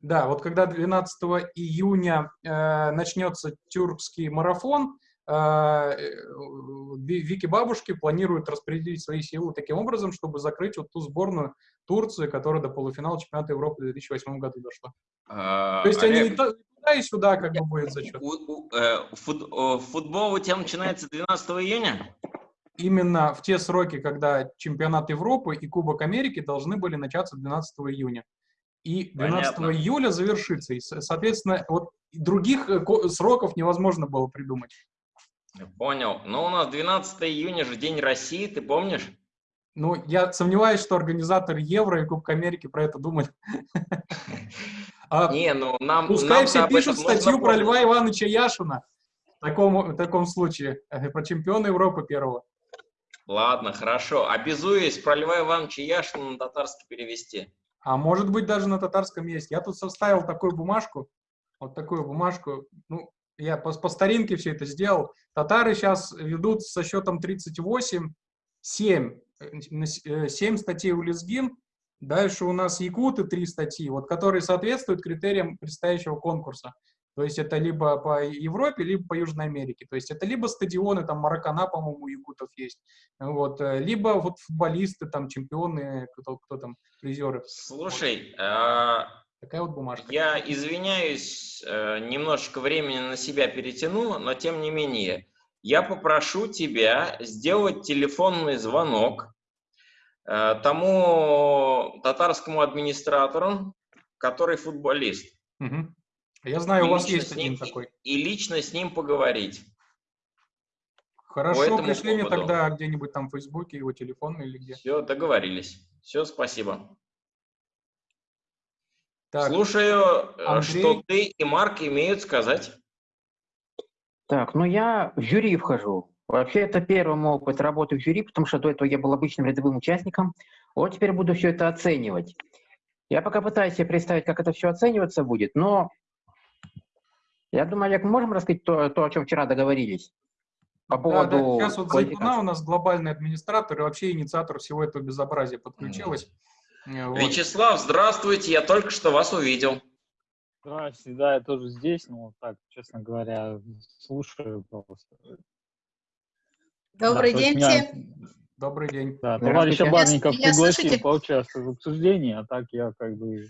Да, вот когда 12 июня э, начнется тюркский марафон, э, э Вики Бабушки планируют распределить свои силы таким образом, чтобы закрыть вот ту сборную Турции, которая до полуфинала чемпионата Европы в 2008 году дошла. А, То есть Олег, они и туда, и сюда как бы будет зачет. Э, футбол у тебя начинается 12 июня? Именно в те сроки, когда чемпионат Европы и Кубок Америки должны были начаться 12 июня и 12 Понятно. июля завершится. И, соответственно, вот других э, сроков невозможно было придумать. Понял. Но ну, у нас 12 июня же День России, ты помнишь? Ну, я сомневаюсь, что организаторы Евро и Кубка Америки про это думают. А не, ну нам... Пускай все пишут статью про Льва Ивановича Яшина в таком, в таком случае, э, про чемпиона Европы первого. Ладно, хорошо. Обязуюсь про Льва Ивановича Яшина на татарский перевести. А может быть, даже на татарском есть. Я тут составил такую бумажку, вот такую бумажку. Ну, я по, по старинке все это сделал. Татары сейчас ведут со счетом 38, 7, 7 статей у Лезгин. Дальше у нас якуты, 3 статьи, вот, которые соответствуют критериям предстоящего конкурса. То есть это либо по Европе, либо по Южной Америке. То есть это либо стадионы, там Маракана, по-моему, якутов есть, вот, э, либо вот футболисты, там чемпионы, кто, кто там, призеры. Слушай, а... Такая вот бумажка. Я извиняюсь, э, немножечко времени на себя перетяну, но тем не менее, я попрошу тебя сделать телефонный звонок э, тому татарскому администратору, который футболист. Угу. Я знаю, и у вас есть один ним, такой. И лично с ним поговорить. Хорошо, пришли мне тогда где-нибудь там в Фейсбуке его телефон или где. Все, договорились. Все, спасибо. Так, Слушаю, э, Андрей... что ты и Марк имеют сказать. Так, ну я в жюри вхожу. Вообще это первый мой опыт работы в жюри, потому что до этого я был обычным рядовым участником. Вот теперь буду все это оценивать. Я пока пытаюсь себе представить, как это все оцениваться будет, но я думаю, Олег, мы можем рассказать то, то о чем вчера договорились? По поводу да, да. Сейчас вот Зайтуна у нас глобальный администратор и вообще инициатор всего этого безобразия подключилась. Mm. Вот. Вячеслав, здравствуйте, я только что вас увидел. Здравствуйте, да, я тоже здесь, но так, честно говоря, слушаю просто. Добрый да, день меня... всем. Добрый день. Да, товарищ Абарников пригласил поучаствовать в обсуждении, а так я как бы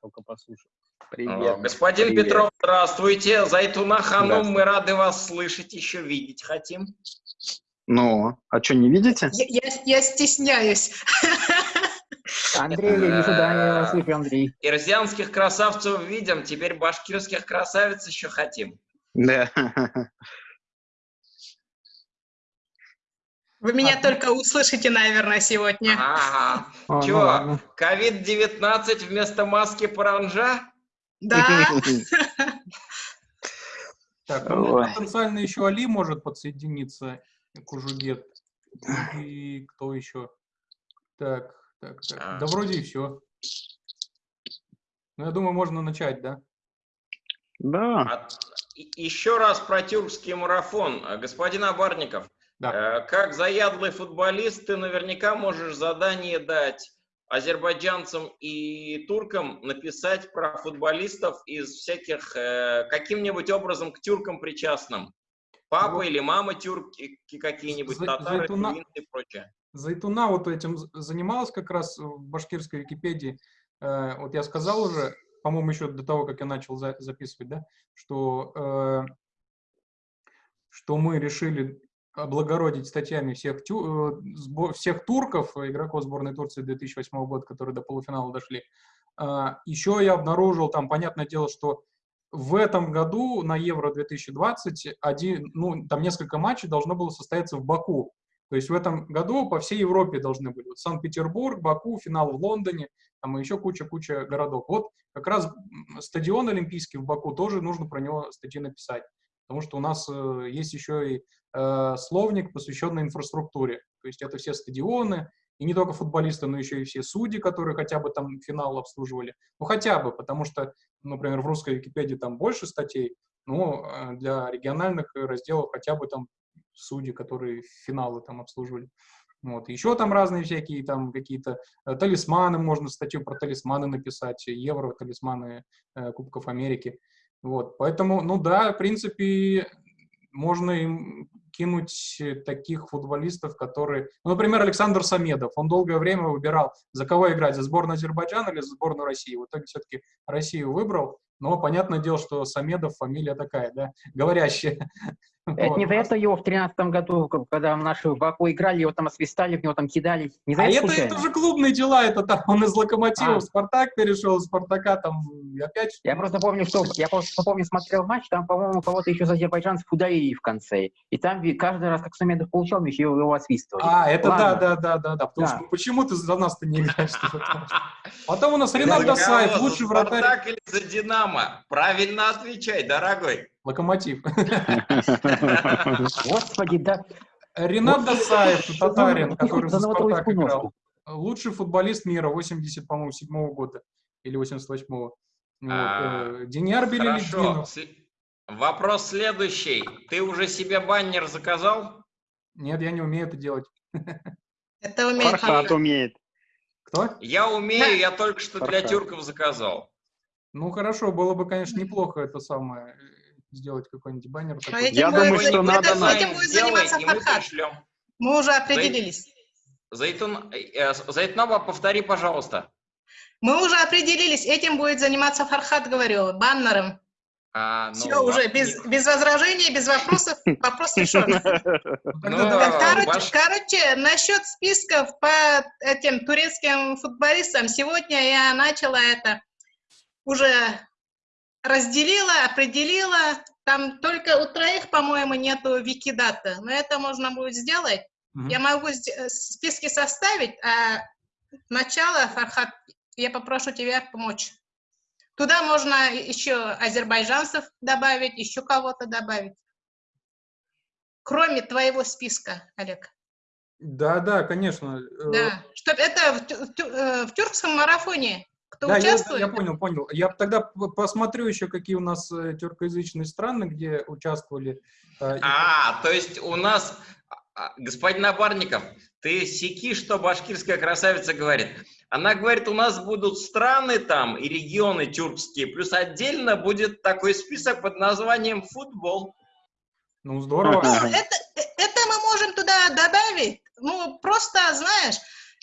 только послушал. Привет. Господин Привет. Петров, здравствуйте. Зайтуна Ханум, мы рады вас слышать, еще видеть хотим. Ну, а что, не видите? Я, я, я стесняюсь. Андрей, я вижу, да, слышу, Андрей. Ирзианских красавцев видим, теперь башкирских красавиц еще хотим. Да. Вы меня а, только услышите, наверное, сегодня. Ага. Чего, COVID-19 вместо маски паранжа? Да. Так, ну, потенциально еще Али может подсоединиться к Ужугет. И кто еще? Так, так, так. А. Да вроде и все. Ну, я думаю, можно начать, да? Да. А, еще раз про тюркский марафон. Господин Абарников, да. Э, как заядлый футболист, ты наверняка можешь задание дать азербайджанцам и туркам написать про футболистов из всяких, э, каким-нибудь образом к тюркам причастным. Папа вот. или мама тюрки какие-нибудь, татары, Зайтуна, и прочее. Зайтуна вот этим занималась как раз в башкирской Википедии. Э, вот я сказал уже, по-моему, еще до того, как я начал за, записывать, да, что, э, что мы решили облагородить статьями всех, тю, э, всех турков, игроков сборной Турции 2008 года, которые до полуфинала дошли. А, Еще я обнаружил, там, понятное дело, что в этом году на Евро 2020 один, ну, там несколько матчей должно было состояться в Баку. То есть в этом году по всей Европе должны были. Вот Санкт-Петербург, Баку, финал в Лондоне, там еще куча-куча городов. Вот как раз стадион Олимпийский в Баку тоже нужно про него статьи написать. Потому что у нас э, есть еще и э, словник, посвященный инфраструктуре. То есть это все стадионы, и не только футболисты, но еще и все судьи, которые хотя бы там финал обслуживали. Ну, хотя бы, потому что, например, в русской Википедии там больше статей, но э, для региональных разделов хотя бы там судьи, которые финалы там обслуживали. Вот. Еще там разные всякие, там какие-то талисманы, можно статью про талисманы написать, евро, талисманы э, Кубков Америки. Вот. Поэтому, ну да, в принципе, можно им кинуть таких футболистов, которые... Ну, например, Александр Самедов. Он долгое время выбирал, за кого играть, за сборную Азербайджана или за сборную России. В итоге все-таки Россию выбрал. Но понятное дело, что Самедов фамилия такая, да, говорящая. Это вот. не за это его в тринадцатом году, когда наши в Баку играли, его там освистали, в него там кидали. Не за а это, это, это же клубные дела, это там он из Локомотива а. в Спартак перешел, из Спартака там опять... Я просто помню, что я просто помню, смотрел матч, там, по-моему, кого-то еще за азербайджанцев удалили в конце. И там каждый раз, как Самедов получал мяч, его, его освистывали. А, это да, да, да, да, да. Потому да. что почему ты за нас-то не играешь? Потом у нас Ренат Досаев, лучший вратарь. Спартак или за Динамо? Правильно отвечай, дорогой. Локомотив. Господи, да. Ренат Досаев, татарин, который за Спартак играл. Лучший футболист мира, 80, по-моему, 7 года или 88-го. Вот. Деньяр Белелединов. Вопрос следующий. Ты уже себе баннер заказал? Нет, я не умею это делать. Это умеет. Фархат умеет. Кто? Я умею, я только что для тюрков заказал. Ну хорошо, было бы, конечно, неплохо это самое сделать какой-нибудь баннер. А я думаю, что надо на... Этим будет заниматься Фархат. Мы уже определились. Зайтун, э, Зайтнова, повтори, пожалуйста. Мы уже определились, этим будет заниматься Фархат, говорю, баннером. А, ну, Все, уже без, без возражений, без вопросов, вопрос решен. Ну, короче, короче, насчет списков по этим турецким футболистам, сегодня я начала это, уже разделила, определила, там только у троих, по-моему, нету викидата, но это можно будет сделать. Угу. Я могу э, списки составить, а начало, Фархат, я попрошу тебя помочь. Туда можно еще азербайджанцев добавить, еще кого-то добавить. Кроме твоего списка, Олег. Да, да, конечно. Э, да, чтобы это в, в, э, в тюркском марафоне кто да, участвует? Я, я понял, понял. Я тогда посмотрю еще, какие у нас э, тюркоязычные страны, где участвовали. Э, а, то есть у нас, а, господин Набарников, ты секи, что башкирская красавица говорит. Она говорит, у нас будут страны там и регионы тюркские, плюс отдельно будет такой список под названием футбол. Ну, здорово. Ну, это, это мы можем туда добавить. Ну, просто, знаешь,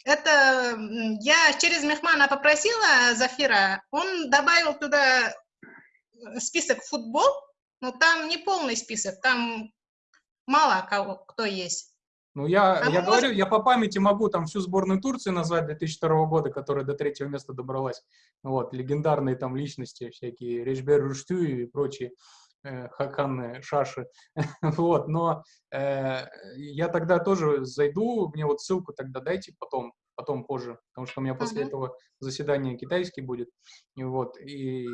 это я через Мехмана попросила Зафира, он добавил туда э, список футбол, но там не полный список, там мало кого, кто есть. Ну, я, а я может... говорю, я по памяти могу там всю сборную Турции назвать 2002 года, которая до третьего места добралась. Вот, легендарные там личности всякие, Речбер Руштю и прочие. Э, Хакан Шаши. вот, но э, я тогда тоже зайду, мне вот ссылку тогда дайте потом, потом позже, потому что у меня после uh -huh. этого заседание китайский будет. И вот, и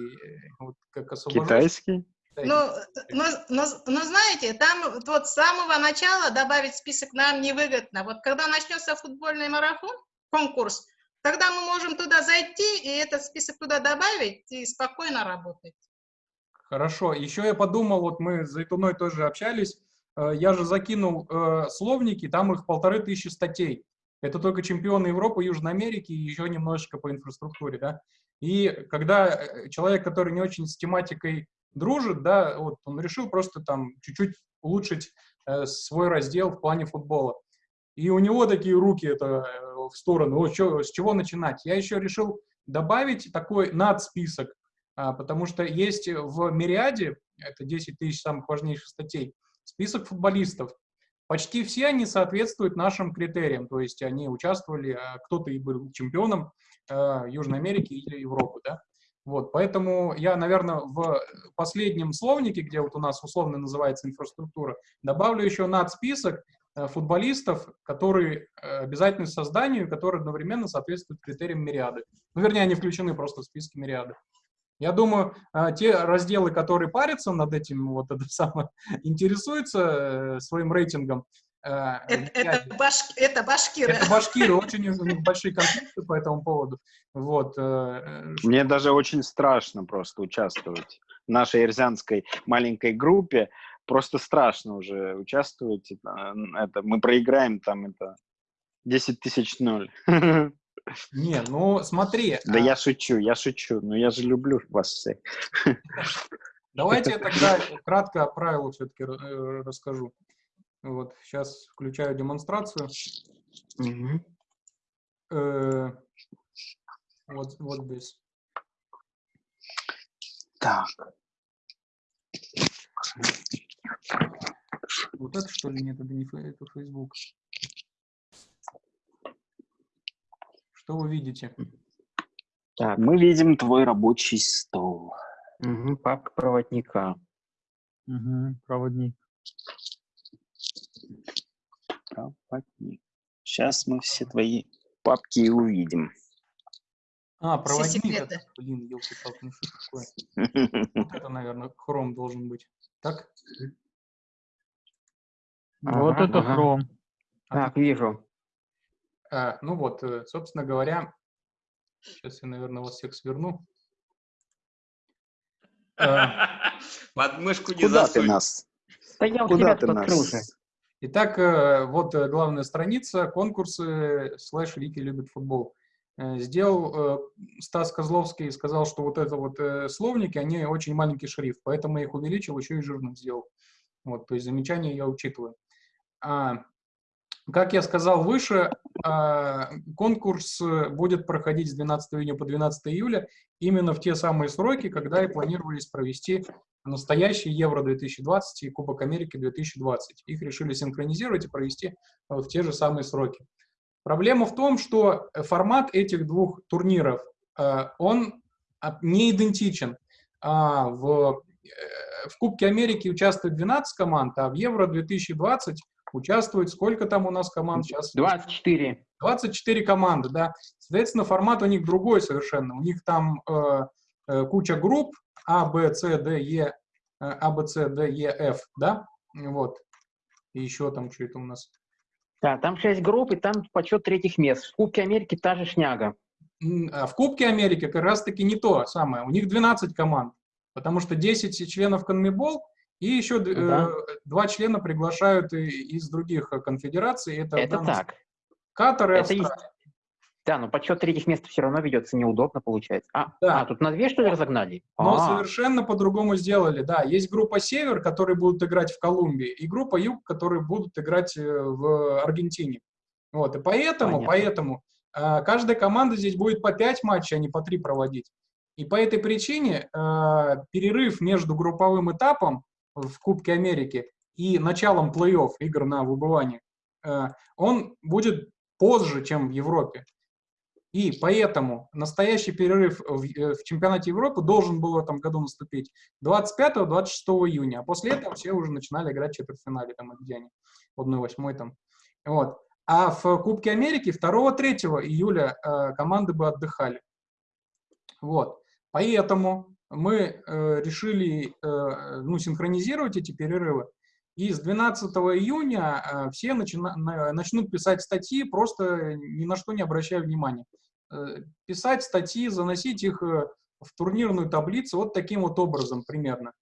вот как освобожусь... Китайский? Ну, но, но, но знаете, там вот с самого начала добавить список нам невыгодно. Вот когда начнется футбольный марафон, конкурс, тогда мы можем туда зайти и этот список туда добавить и спокойно работать. Хорошо. Еще я подумал, вот мы с Зайтуной тоже общались, э, я же закинул э, словники, там их полторы тысячи статей. Это только чемпионы Европы, Южной Америки и еще немножечко по инфраструктуре, да. И когда э, человек, который не очень с тематикой дружит, да, вот он решил просто там чуть-чуть улучшить э, свой раздел в плане футбола. И у него такие руки это в сторону, о, чё, с чего начинать? Я еще решил добавить такой надсписок потому что есть в Мириаде, это 10 тысяч самых важнейших статей, список футболистов. Почти все они соответствуют нашим критериям, то есть они участвовали, а, кто-то и был чемпионом а, Южной Америки или Европы, да. Вот, поэтому я, наверное, в последнем словнике, где вот у нас условно называется инфраструктура, добавлю еще над список футболистов, которые обязательны созданию, которые одновременно соответствуют критериям Мириады. Ну, вернее, они включены просто в списке Мириады. Я думаю, а, те разделы, которые парятся над этим, вот это самое, интересуются э, своим рейтингом. Э, это, это, баш, это башкиры. Это башкиры, очень у них большие конфликты по этому поводу. Вот. Э, Мне даже очень страшно просто участвовать в нашей эрзянской маленькой группе. Просто страшно уже участвовать. Это, мы проиграем там это 10 тысяч ноль. Не, ну смотри. Да а... я шучу, я шучу, но я же люблю вас всех. Давайте я тогда кратко о правилах все-таки э, расскажу. Вот, сейчас включаю демонстрацию. Угу. Э, вот, вот здесь. Так. Вот это что ли? Нет, это не это Facebook. Что вы видите? Так, мы видим твой рабочий стол. Угу, папка проводника. Угу, проводник. Проводник. Сейчас мы все твои папки увидим. А, проводник. Это, блин, елки-палки, ну что такое? Вот это, наверное, хром должен быть. Так? Вот ага, это ага. хром. Так, вижу. А, ну вот, э, собственно говоря, сейчас я, наверное, вас всех сверну. Подмышку не Куда засунь. ты нас? Да я Куда ты нас? Итак, э, вот э, главная страница, конкурсы, слэш Вики любит футбол. Сделал Стас Козловский, сказал, что вот это вот словники, они очень маленький шрифт, поэтому я их увеличил, еще и жирным сделал. Вот, то есть замечания я учитываю. А, как я сказал выше, а, конкурс будет проходить с 12 июня по 12 июля именно в те самые сроки, когда и планировались провести настоящий Евро-2020 и Кубок Америки 2020. Их решили синхронизировать и провести в те же самые сроки. Проблема в том, что формат этих двух турниров, а, он не идентичен. В, э, в Кубке Америки участвует 12 команд, а в Евро-2020 участвует, сколько там у нас команд сейчас? 24. 24 команды, да. Соответственно, формат у них другой совершенно. У них там э, э, куча групп А, Б, С, Д, Е, э, А, Б, С, Д, Е, Ф, да? Вот. И еще там что это у нас? Да, там 6 групп, и там почет третьих мест. В Кубке Америки та же шняга. А в Кубке Америки как раз-таки не то самое. У них 12 команд, потому что 10 членов Конмебол и еще да. э, два члена приглашают из других э, конфедераций. Это, это так. Катар и это Австралия. Есть... Да, но подсчет третьих мест все равно ведется неудобно, получается. А, да. а тут на две, что ли, разогнали? Но а -а -а. совершенно по-другому сделали, да. Есть группа «Север», которые будут играть в Колумбии, и группа «Юг», которые будут играть э, в Аргентине. Вот, и поэтому, Понятно. поэтому э, каждая команда здесь будет по пять матчей, а не по три проводить. И по этой причине э, перерыв между групповым этапом в Кубке Америки и началом плей-офф игр на выбывание, э, он будет позже, чем в Европе. И поэтому настоящий перерыв в, э, в чемпионате Европы должен был в этом году наступить 25-26 июня, а после этого все уже начинали играть в четвертьфинале, там, где они, 1-8 там. Вот. А в Кубке Америки 2-3 июля э, команды бы отдыхали. Вот. Поэтому мы э, решили э, ну, синхронизировать эти перерывы, и с 12 июня э, все начина, начнут писать статьи, просто ни на что не обращая внимания. Э, писать статьи, заносить их э, в турнирную таблицу вот таким вот образом примерно.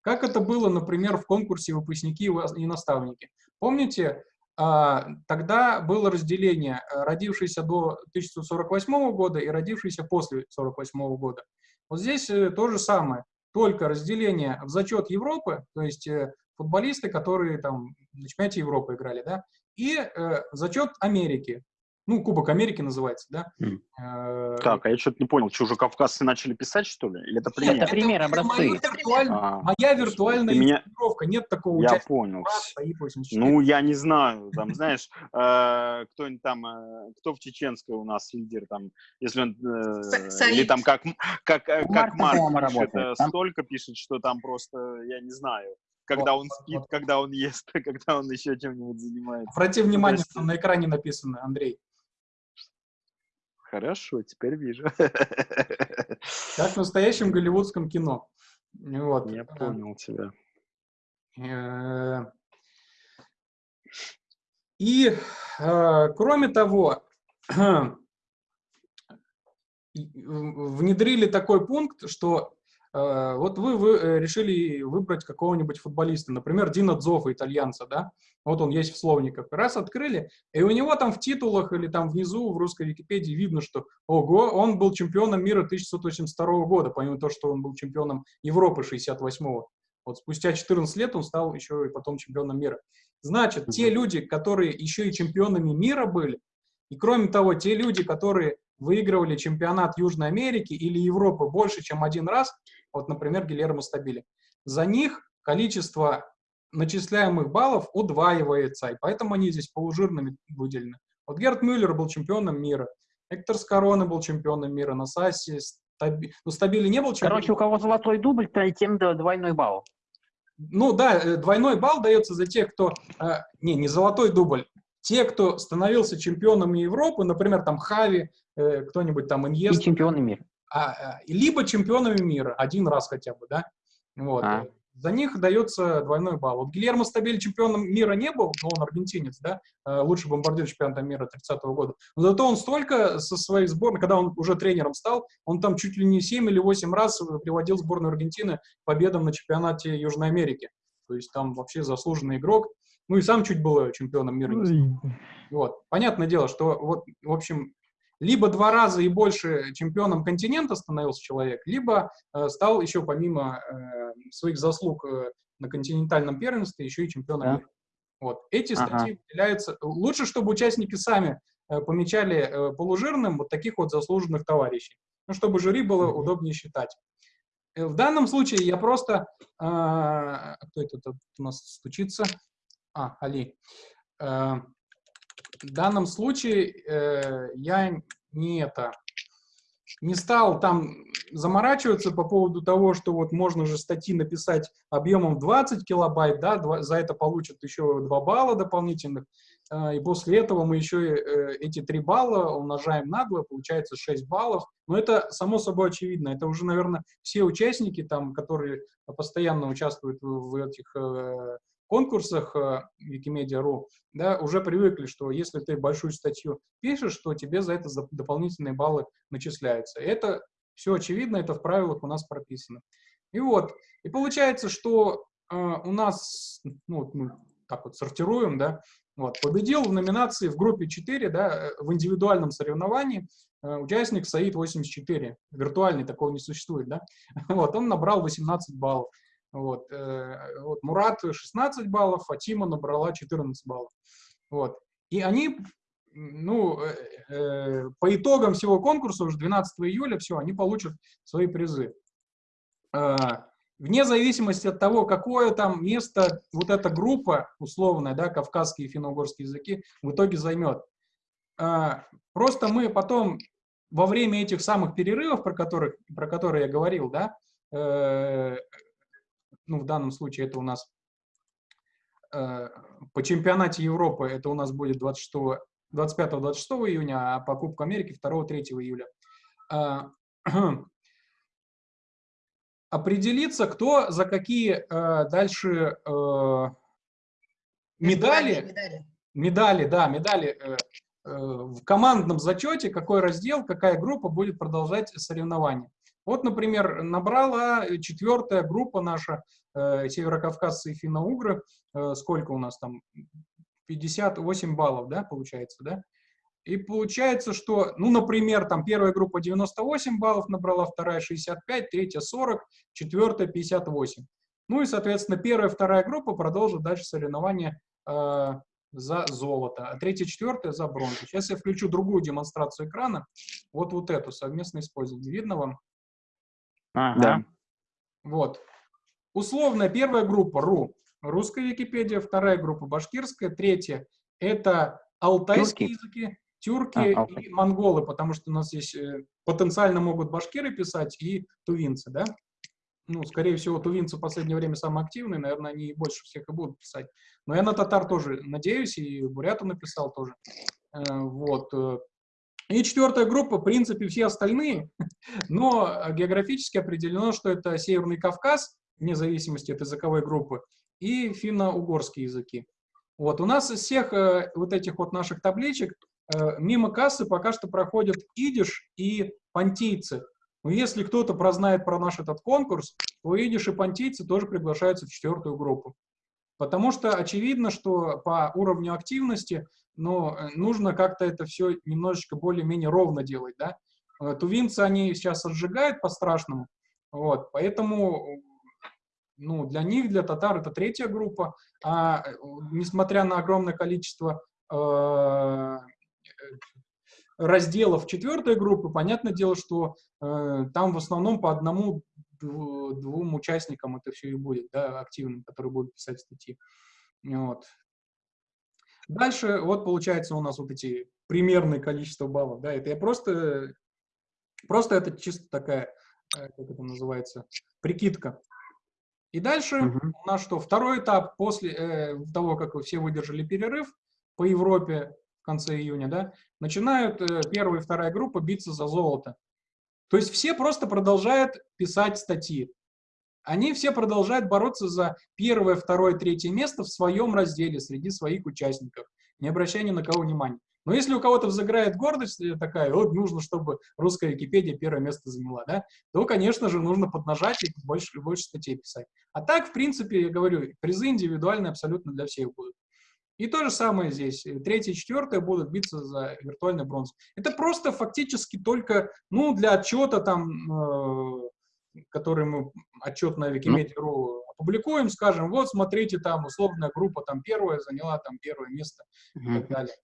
Как это было, например, в конкурсе «Выпускники и наставники». Помните, а, тогда было разделение э, родившийся до 1948 года и родившийся после 1948 года. Вот здесь э, то же самое, только разделение в зачет Европы, то есть э, футболисты, которые там на чемпионате Европы играли, да, и э, зачет Америки, ну, Кубок Америки называется, да? Mm. Так, а я что-то не понял, что уже кавказцы начали писать, что ли? Или это пример? Это пример, образцы. Моя, а, моя виртуальная меня... нет такого Я понял. Ну, я не знаю, там, знаешь, э, кто-нибудь там, э, кто в Чеченской у нас лидер, там, если он, э, или там как, как, как Марк пишет, столько пишет, что там просто, я не знаю, когда он спит, когда он ест, когда он еще чем-нибудь занимается. Обрати внимание, что на экране написано, Андрей. Хорошо, теперь вижу. Как в настоящем голливудском кино. Вот. Я понял тебя. Э, и, э, кроме того, внедрили такой пункт, что Э, вот вы, вы э, решили выбрать какого-нибудь футболиста, например, Дина Дзофа, итальянца, да? Вот он есть в словниках. Раз открыли, и у него там в титулах или там внизу в русской Википедии видно, что, ого, он был чемпионом мира 1982 года, помимо того, что он был чемпионом Европы 68-го. Вот спустя 14 лет он стал еще и потом чемпионом мира. Значит, те люди, которые еще и чемпионами мира были, и кроме того, те люди, которые выигрывали чемпионат Южной Америки или Европы больше, чем один раз, вот, например, Гильермо Стабили, за них количество начисляемых баллов удваивается, и поэтому они здесь полужирными выделены. Вот Герт Мюллер был чемпионом мира, Эктор Скороны был чемпионом мира, на Сассе, Стаби... ну, Стабили не был чемпионом. Короче, у кого золотой дубль, то тем двойной балл. Ну да, э, двойной балл дается за тех, кто... Э, не, не золотой дубль. Те, кто становился чемпионом Европы, например, там Хави, э, кто-нибудь там Иньест. И чемпионы мира. А, а, либо чемпионами мира, один раз хотя бы, да. Вот. А. За них дается двойной балл. Вот Гильермо Стабель чемпионом мира не был, но он аргентинец, да, э, лучший бомбардир чемпионата мира 30-го года. Но зато он столько со своей сборной, когда он уже тренером стал, он там чуть ли не 7 или 8 раз приводил сборную Аргентины к победам на чемпионате Южной Америки. То есть там вообще заслуженный игрок. Ну и сам чуть был чемпионом мира. Вот. Понятное дело, что вот, в общем, либо два раза и больше чемпионом континента становился человек, либо э, стал еще помимо э, своих заслуг э, на континентальном первенстве еще и чемпионом да. мира. Вот. Эти статьи ага. выделяются. Лучше, чтобы участники сами э, помечали э, полужирным вот таких вот заслуженных товарищей, ну, чтобы жюри было mm -hmm. удобнее считать. Э, в данном случае я просто... Э, кто это тут у нас стучится? А, Али. Э, в данном случае э, я не это не стал там заморачиваться по поводу того, что вот можно же статьи написать объемом 20 килобайт, да, 2, за это получат еще 2 балла дополнительных, э, и после этого мы еще э, эти 3 балла умножаем на 2, получается 6 баллов. Но это само собой очевидно, это уже, наверное, все участники, там, которые постоянно участвуют в, в этих э, конкурсах э, Wikimedia.ru да, уже привыкли, что если ты большую статью пишешь, то тебе за это дополнительные баллы начисляются. Это все очевидно, это в правилах у нас прописано. И вот, и получается, что э, у нас, ну, мы так вот сортируем, да, вот, победил в номинации в группе 4, да, э, в индивидуальном соревновании э, участник Саид 84, виртуальный, такого не существует, да, вот, он набрал 18 баллов. Вот, э, вот Мурат 16 баллов, Фатима набрала 14 баллов. Вот. И они, ну, э, э, по итогам всего конкурса, уже 12 июля, все, они получат свои призы. Э, вне зависимости от того, какое там место вот эта группа условная, да, кавказские и финно-угорские языки, в итоге займет. Э, просто мы потом во время этих самых перерывов, про, которых, про которые я говорил, да, э, ну, в данном случае это у нас э, по чемпионате Европы, это у нас будет 25-26 июня, а по Кубку Америки 2-3 июля. Э, определиться, кто за какие э, дальше э, медали, медали, медали, да, медали э, э, в командном зачете, какой раздел, какая группа будет продолжать соревнования. Вот, например, набрала четвертая группа наша, э, северокавказцы и финно-угры, э, сколько у нас там, 58 баллов, да, получается, да? И получается, что, ну, например, там первая группа 98 баллов набрала, вторая 65, третья 40, четвертая 58. Ну и, соответственно, первая, вторая группа продолжит дальше соревнования э, за золото, а третья, четвертая за бронзу. Сейчас я включу другую демонстрацию экрана, вот вот эту, совместное использование. Видно вам? Ага. Да. Вот. Условная первая группа РУ, русская Википедия, вторая группа башкирская, третья это алтайские тюрки. языки, тюрки а, и монголы, потому что у нас здесь э, потенциально могут башкиры писать и тувинцы, да? Ну, скорее всего, тувинцы в последнее время самые активные, наверное, они больше всех и будут писать. Но я на татар тоже надеюсь, и буряту написал тоже. Э, вот. И четвертая группа, в принципе, все остальные, но географически определено, что это Северный Кавказ, вне зависимости от языковой группы, и финно-угорские языки. Вот, у нас из всех э, вот этих вот наших табличек э, мимо кассы пока что проходят идиш и понтийцы. Но если кто-то прознает про наш этот конкурс, то видишь, и понтийцы тоже приглашаются в четвертую группу. Потому что очевидно, что по уровню активности ну, нужно как-то это все немножечко более-менее ровно делать. Да? Э, тувинцы, они сейчас отжигают по-страшному, вот, поэтому ну, для них, для татар, это третья группа, а несмотря на огромное количество э, разделов четвертой группы, понятное дело, что э, там в основном по одному двум участникам это все и будет, да, активным, которые будут писать статьи. Вот. Дальше вот получается у нас вот эти примерное количество баллов, да, это я просто, просто это чисто такая, э, как это называется, прикидка. И дальше uh -huh. у нас что, второй этап после э, того, как вы все выдержали перерыв по Европе в конце июня, да, начинают э, первая и вторая группа биться за золото. То есть все просто продолжают писать статьи. Они все продолжают бороться за первое, второе, третье место в своем разделе среди своих участников, не обращая ни на кого внимания. Но если у кого-то взыграет гордость э, такая, вот нужно, чтобы русская Википедия первое место заняла, да, то, конечно же, нужно поднажать и больше, больше статей писать. А так, в принципе, я говорю, призы индивидуальные абсолютно для всех будут. И то же самое здесь. Третье и четвертое будут биться за виртуальный бронз. Это просто фактически только, ну, для отчета там, э, который мы, отчет на Wikimedia.ru опубликуем, скажем, вот, смотрите, там, условная группа там первая заняла там первое место и так далее.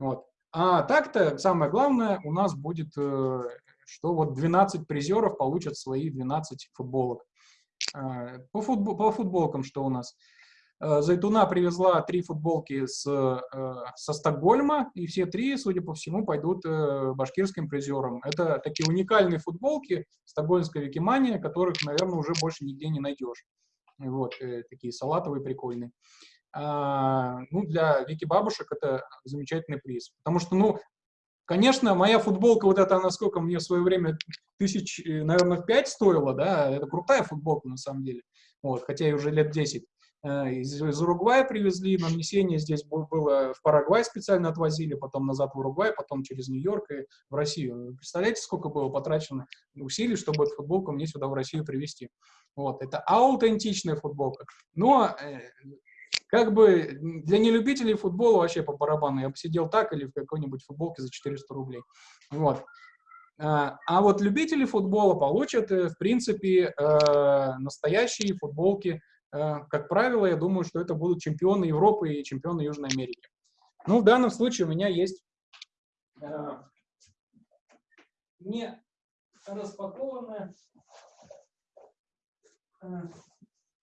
Вот. А так-то, самое главное, у нас будет, э, что вот 12 призеров получат свои 12 футболок. Э, по, футбол, по футболкам что у нас? Э, Зайтуна привезла три футболки с, э, со Стокгольма, и все три, судя по всему, пойдут э, башкирским призерам. Это такие уникальные футболки стокгольмской Викимания, которых, наверное, уже больше нигде не найдешь. Вот, такие салатовые, прикольные. А, ну, для Вики Бабушек это замечательный приз. Потому что, ну, конечно, моя футболка, вот эта, насколько мне в свое время тысяч, наверное, пять стоила, да, это крутая футболка на самом деле, вот, хотя и уже лет 10. Э, из, из Уругвая привезли, нанесение здесь было в Парагвай специально отвозили, потом назад в Уругвай, потом через Нью-Йорк и в Россию. Представляете, сколько было потрачено усилий, чтобы эту футболку мне сюда в Россию привезти. Вот, это аутентичная футболка. Но э, как бы для нелюбителей футбола вообще по барабану. Я бы сидел так или в какой-нибудь футболке за 400 рублей. Вот. А, а вот любители футбола получат, э, в принципе, настоящие футболки Э, как правило, я думаю, что это будут чемпионы Европы и чемпионы Южной Америки. Ну, в данном случае у меня есть э, не распакованная... Э,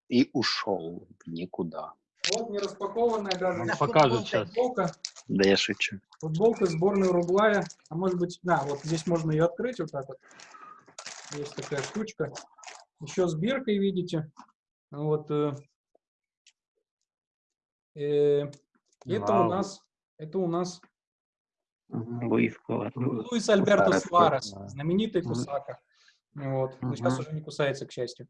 и ушел никуда. Вот не распакованная даже Он покажет сейчас. футболка. Да я шучу. Футболка сборной Уругвая. А может быть, да, вот здесь можно ее открыть вот так вот. Есть такая штучка. Еще с биркой, видите. Вот, э, э, это у нас, это у нас Луис, Луис Альберто Суарес, знаменитый Кусака. Вот. Но сейчас уже не кусается, к счастью.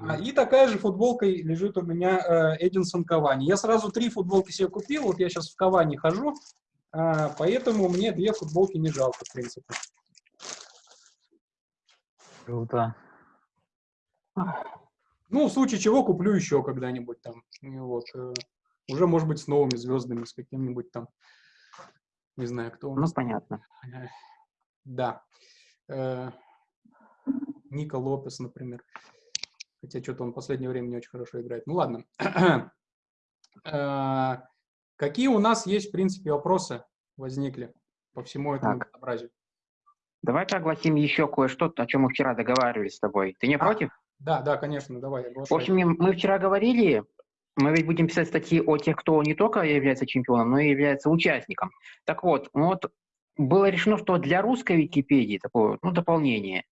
А, и такая же футболка лежит у меня э, Эдинсон Кавани. Я сразу три футболки себе купил, вот я сейчас в Кавани хожу, э, поэтому мне две футболки не жалко, в принципе. Круто. Ну, в случае чего куплю еще когда-нибудь там. Вот. Э, уже, может быть, с новыми звездами, с каким-нибудь там, не знаю, кто ну, понятно. Э, да. Э, Ника Лопес, например. Хотя что-то он в последнее время не очень хорошо играет. Ну, ладно. Какие у нас есть, в принципе, вопросы возникли по всему этому так. образию? Давай огласим еще кое-что, о чем мы вчера договаривались с тобой. Ты не а, против? Да, да, конечно, давай. В общем, мы вчера говорили, мы ведь будем писать статьи о тех, кто не только является чемпионом, но и является участником. Так вот, вот было решено, что для русской Википедии такое ну, дополнение.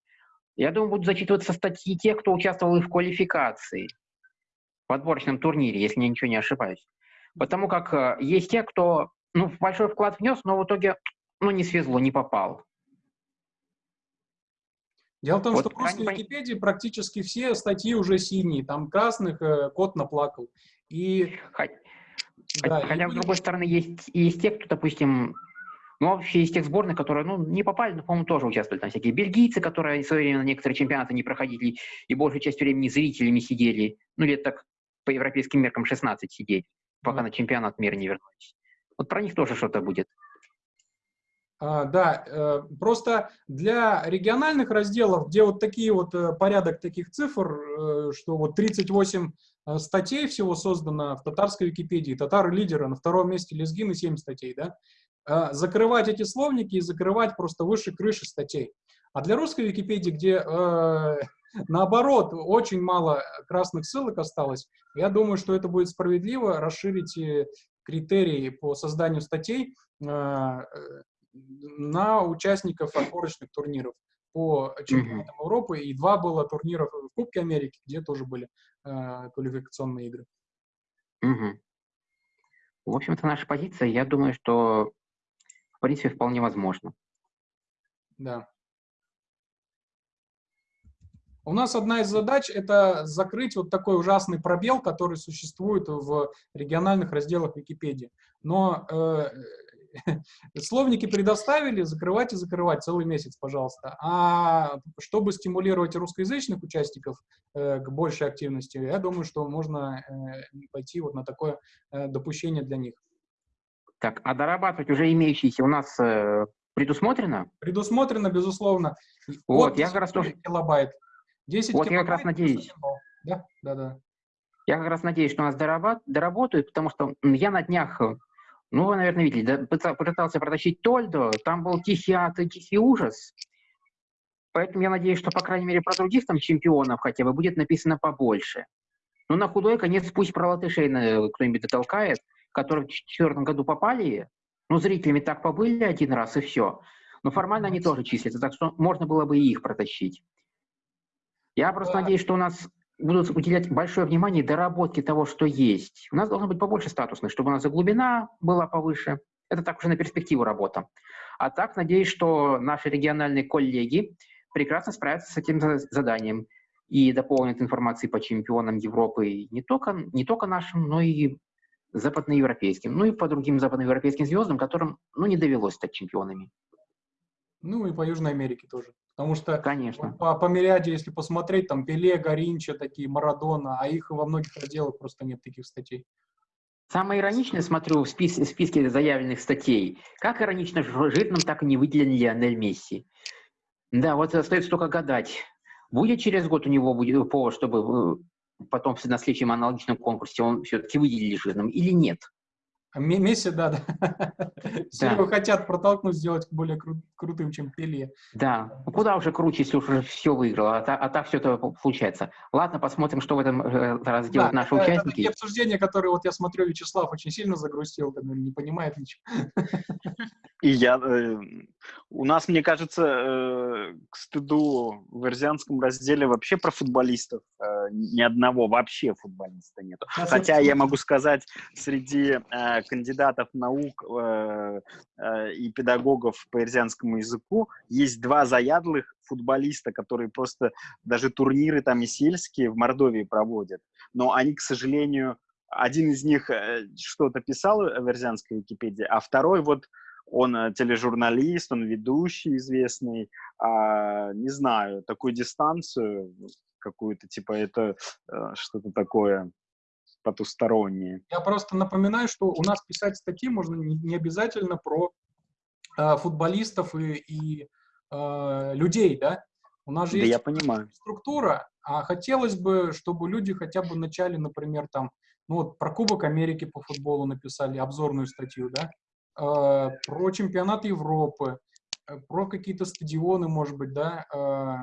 Я думаю, будут зачитываться статьи тех, кто участвовал и в квалификации, в отборочном турнире, если я ничего не ошибаюсь. Потому как э, есть те, кто ну, большой вклад внес, но в итоге ну, не свезло, не попал. Дело в том, вот что в русской Википедии практически все статьи уже синие, там красных э, кот наплакал. И, хотя, да, хотя и... с другой стороны, есть, есть те, кто, допустим, Ну, вообще из тех сборных, которые, ну, не попали, но, по-моему, тоже участвовали. Там всякие бельгийцы, которые в свое время на некоторые чемпионаты не проходили, и большую часть времени зрителями сидели. Ну, лет так по европейским меркам 16 сидеть, пока mm. на чемпионат мира не вернулись. Вот про них тоже что-то будет. А, да, э, просто для региональных разделов, где вот такие вот э, порядок таких цифр, э, что вот 38 статей всего создано в татарской Википедии, татары лидеры, на втором месте лезгины 7 статей, да, закрывать эти словники и закрывать просто выше крыши статей. А для русской Википедии, где наоборот очень мало красных ссылок осталось, я думаю, что это будет справедливо расширить критерии по созданию статей на участников отборочных турниров по чемпионатам. Европы, и два было турнира в Кубке Америки, где тоже были э, квалификационные игры. -hmm. В общем-то, наша позиция, я думаю, что в принципе вполне возможно. Да. У нас одна из задач – это закрыть вот такой ужасный пробел, который существует в региональных разделах Википедии. Но э, Словники предоставили, закрывать и закрывать целый месяц, пожалуйста. А чтобы стимулировать русскоязычных участников э, к большей активности, я думаю, что можно э, пойти вот на такое э, допущение для них. Так, а дорабатывать уже имеющиеся у нас э, предусмотрено? Предусмотрено, безусловно. Вот, я как раз тоже... Килобайт. 10 вот килобайт, я как раз надеюсь. Да, да, да. Я как раз надеюсь, что у нас дорабат... доработают, потому что я на днях ну, вы, наверное, видели, да, пытался протащить Тольдо, там был тихий ад и тихий ужас. Поэтому я надеюсь, что, по крайней мере, про других там чемпионов хотя бы будет написано побольше. Ну, на худой конец пусть про латышей кто-нибудь дотолкает, которые в 2004 году попали, ну, зрителями так побыли один раз и все. Но формально они тоже числятся, так что можно было бы и их протащить. Я просто надеюсь, что у нас будут уделять большое внимание доработке того, что есть. У нас должно быть побольше статусных, чтобы у нас и глубина была повыше. Это так уже на перспективу работа. А так, надеюсь, что наши региональные коллеги прекрасно справятся с этим заданием и дополнят информацией по чемпионам Европы не только, не только нашим, но и западноевропейским, ну и по другим западноевропейским звездам, которым ну, не довелось стать чемпионами. Ну и по Южной Америке тоже. Потому что Конечно. По, по Мириаде, если посмотреть, там Пеле, Горинча, такие, Марадона, а их во многих разделах просто нет таких статей. Самое ироничное, смотрю, в, спис в списке заявленных статей, как иронично жирным так и не выделен Лионель Месси. Да, вот остается только гадать, будет через год у него будет повод, чтобы э, потом на следующем аналогичном конкурсе он все-таки выделили жирным или нет. А Месси, да, да. Все его хотят протолкнуть, сделать более кру крутым, чем Пеле. Да. Ну, куда уже круче, если уже все выиграло, а, та, а так все это получается. Ладно, посмотрим, что в этом э, раз делают да, наши это, участники. Это такие обсуждения, которые, вот я смотрю, Вячеслав очень сильно загрустил, когда не понимает ничего. И я, э, у нас, мне кажется, э, к стыду в Ирзианском разделе вообще про футболистов э, ни одного вообще футболиста нету. Хотя я могу сказать, среди э, кандидатов наук э, э, и педагогов по ирзианскому языку есть два заядлых футболиста, которые просто даже турниры там и сельские в Мордовии проводят. Но они, к сожалению, один из них э, что-то писал в ирзианской Википедии, а второй вот он э, тележурналист, он ведущий известный, а, не знаю, такую дистанцию какую-то, типа это э, что-то такое потустороннее. Я просто напоминаю, что у нас писать статьи можно не, не обязательно про э, футболистов и, и э, людей, да? У нас же да есть я понимаю. структура, а хотелось бы, чтобы люди хотя бы начали, например, там, ну вот про Кубок Америки по футболу написали обзорную статью, да? Э, про чемпионат Европы, э, про какие-то стадионы, может быть, да? Э,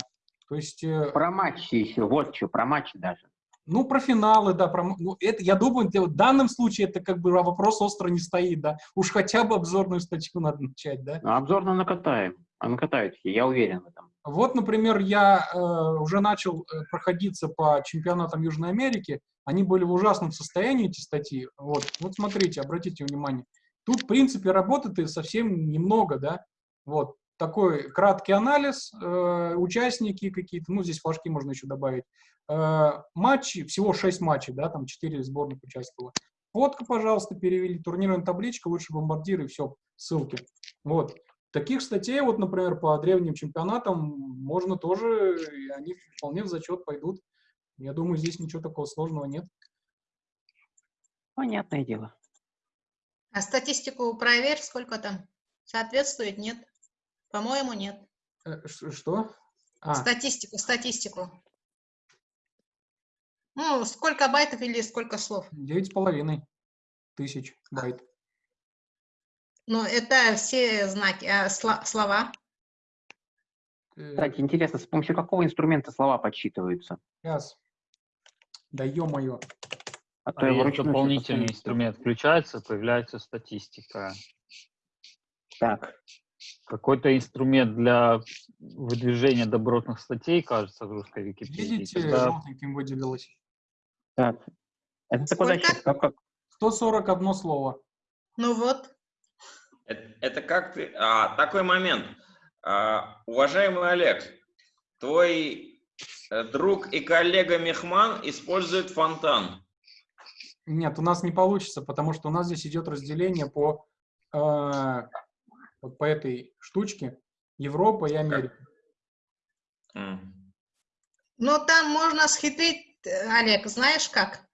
то есть... Про матчи еще, вот что, про матчи даже. Ну, про финалы, да, про, ну, это, я думаю, в данном случае это как бы вопрос остро не стоит, да. Уж хотя бы обзорную статью надо начать, да. Ну, обзорную накатаем, а накатают, я уверен в этом. Вот, например, я э, уже начал проходиться по чемпионатам Южной Америки, они были в ужасном состоянии, эти статьи. Вот, вот смотрите, обратите внимание. Тут, в принципе, работы совсем немного, да. Вот, такой краткий анализ, э, участники какие-то, ну, здесь флажки можно еще добавить. Э, матчи, всего 6 матчей, да, там 4 сборных участвовало. фотка, пожалуйста, перевели, турнирная табличка, лучше бомбардиры, все, ссылки. Вот. Таких статей, вот, например, по древним чемпионатам можно тоже, и они вполне в зачет пойдут. Я думаю, здесь ничего такого сложного нет. Понятное дело. А статистику проверь, сколько там? Соответствует, нет? По-моему, нет. Э, что? А. Статистику, статистику. Ну, сколько байтов или сколько слов? Девять с половиной тысяч байт. Ну, это все знаки, а слова? Э, Кстати, интересно, с помощью какого инструмента слова подсчитываются? Сейчас. Да ё-моё. А, то а дополнительный инструмент включается, появляется статистика. Так. Какой-то инструмент для выдвижения добротных статей, кажется, в русской Википедии. Видите, когда... желтеньким выделилось. Так. Это куда сейчас? Как, как? 141 слово. Ну вот. Это, это как ты... А, такой момент. А, уважаемый Олег, твой э, друг и коллега Мехман использует фонтан. Нет, у нас не получится, потому что у нас здесь идет разделение по, э, вот по этой штучке Европа и Америка. Но там можно схитрить, Олег, знаешь как?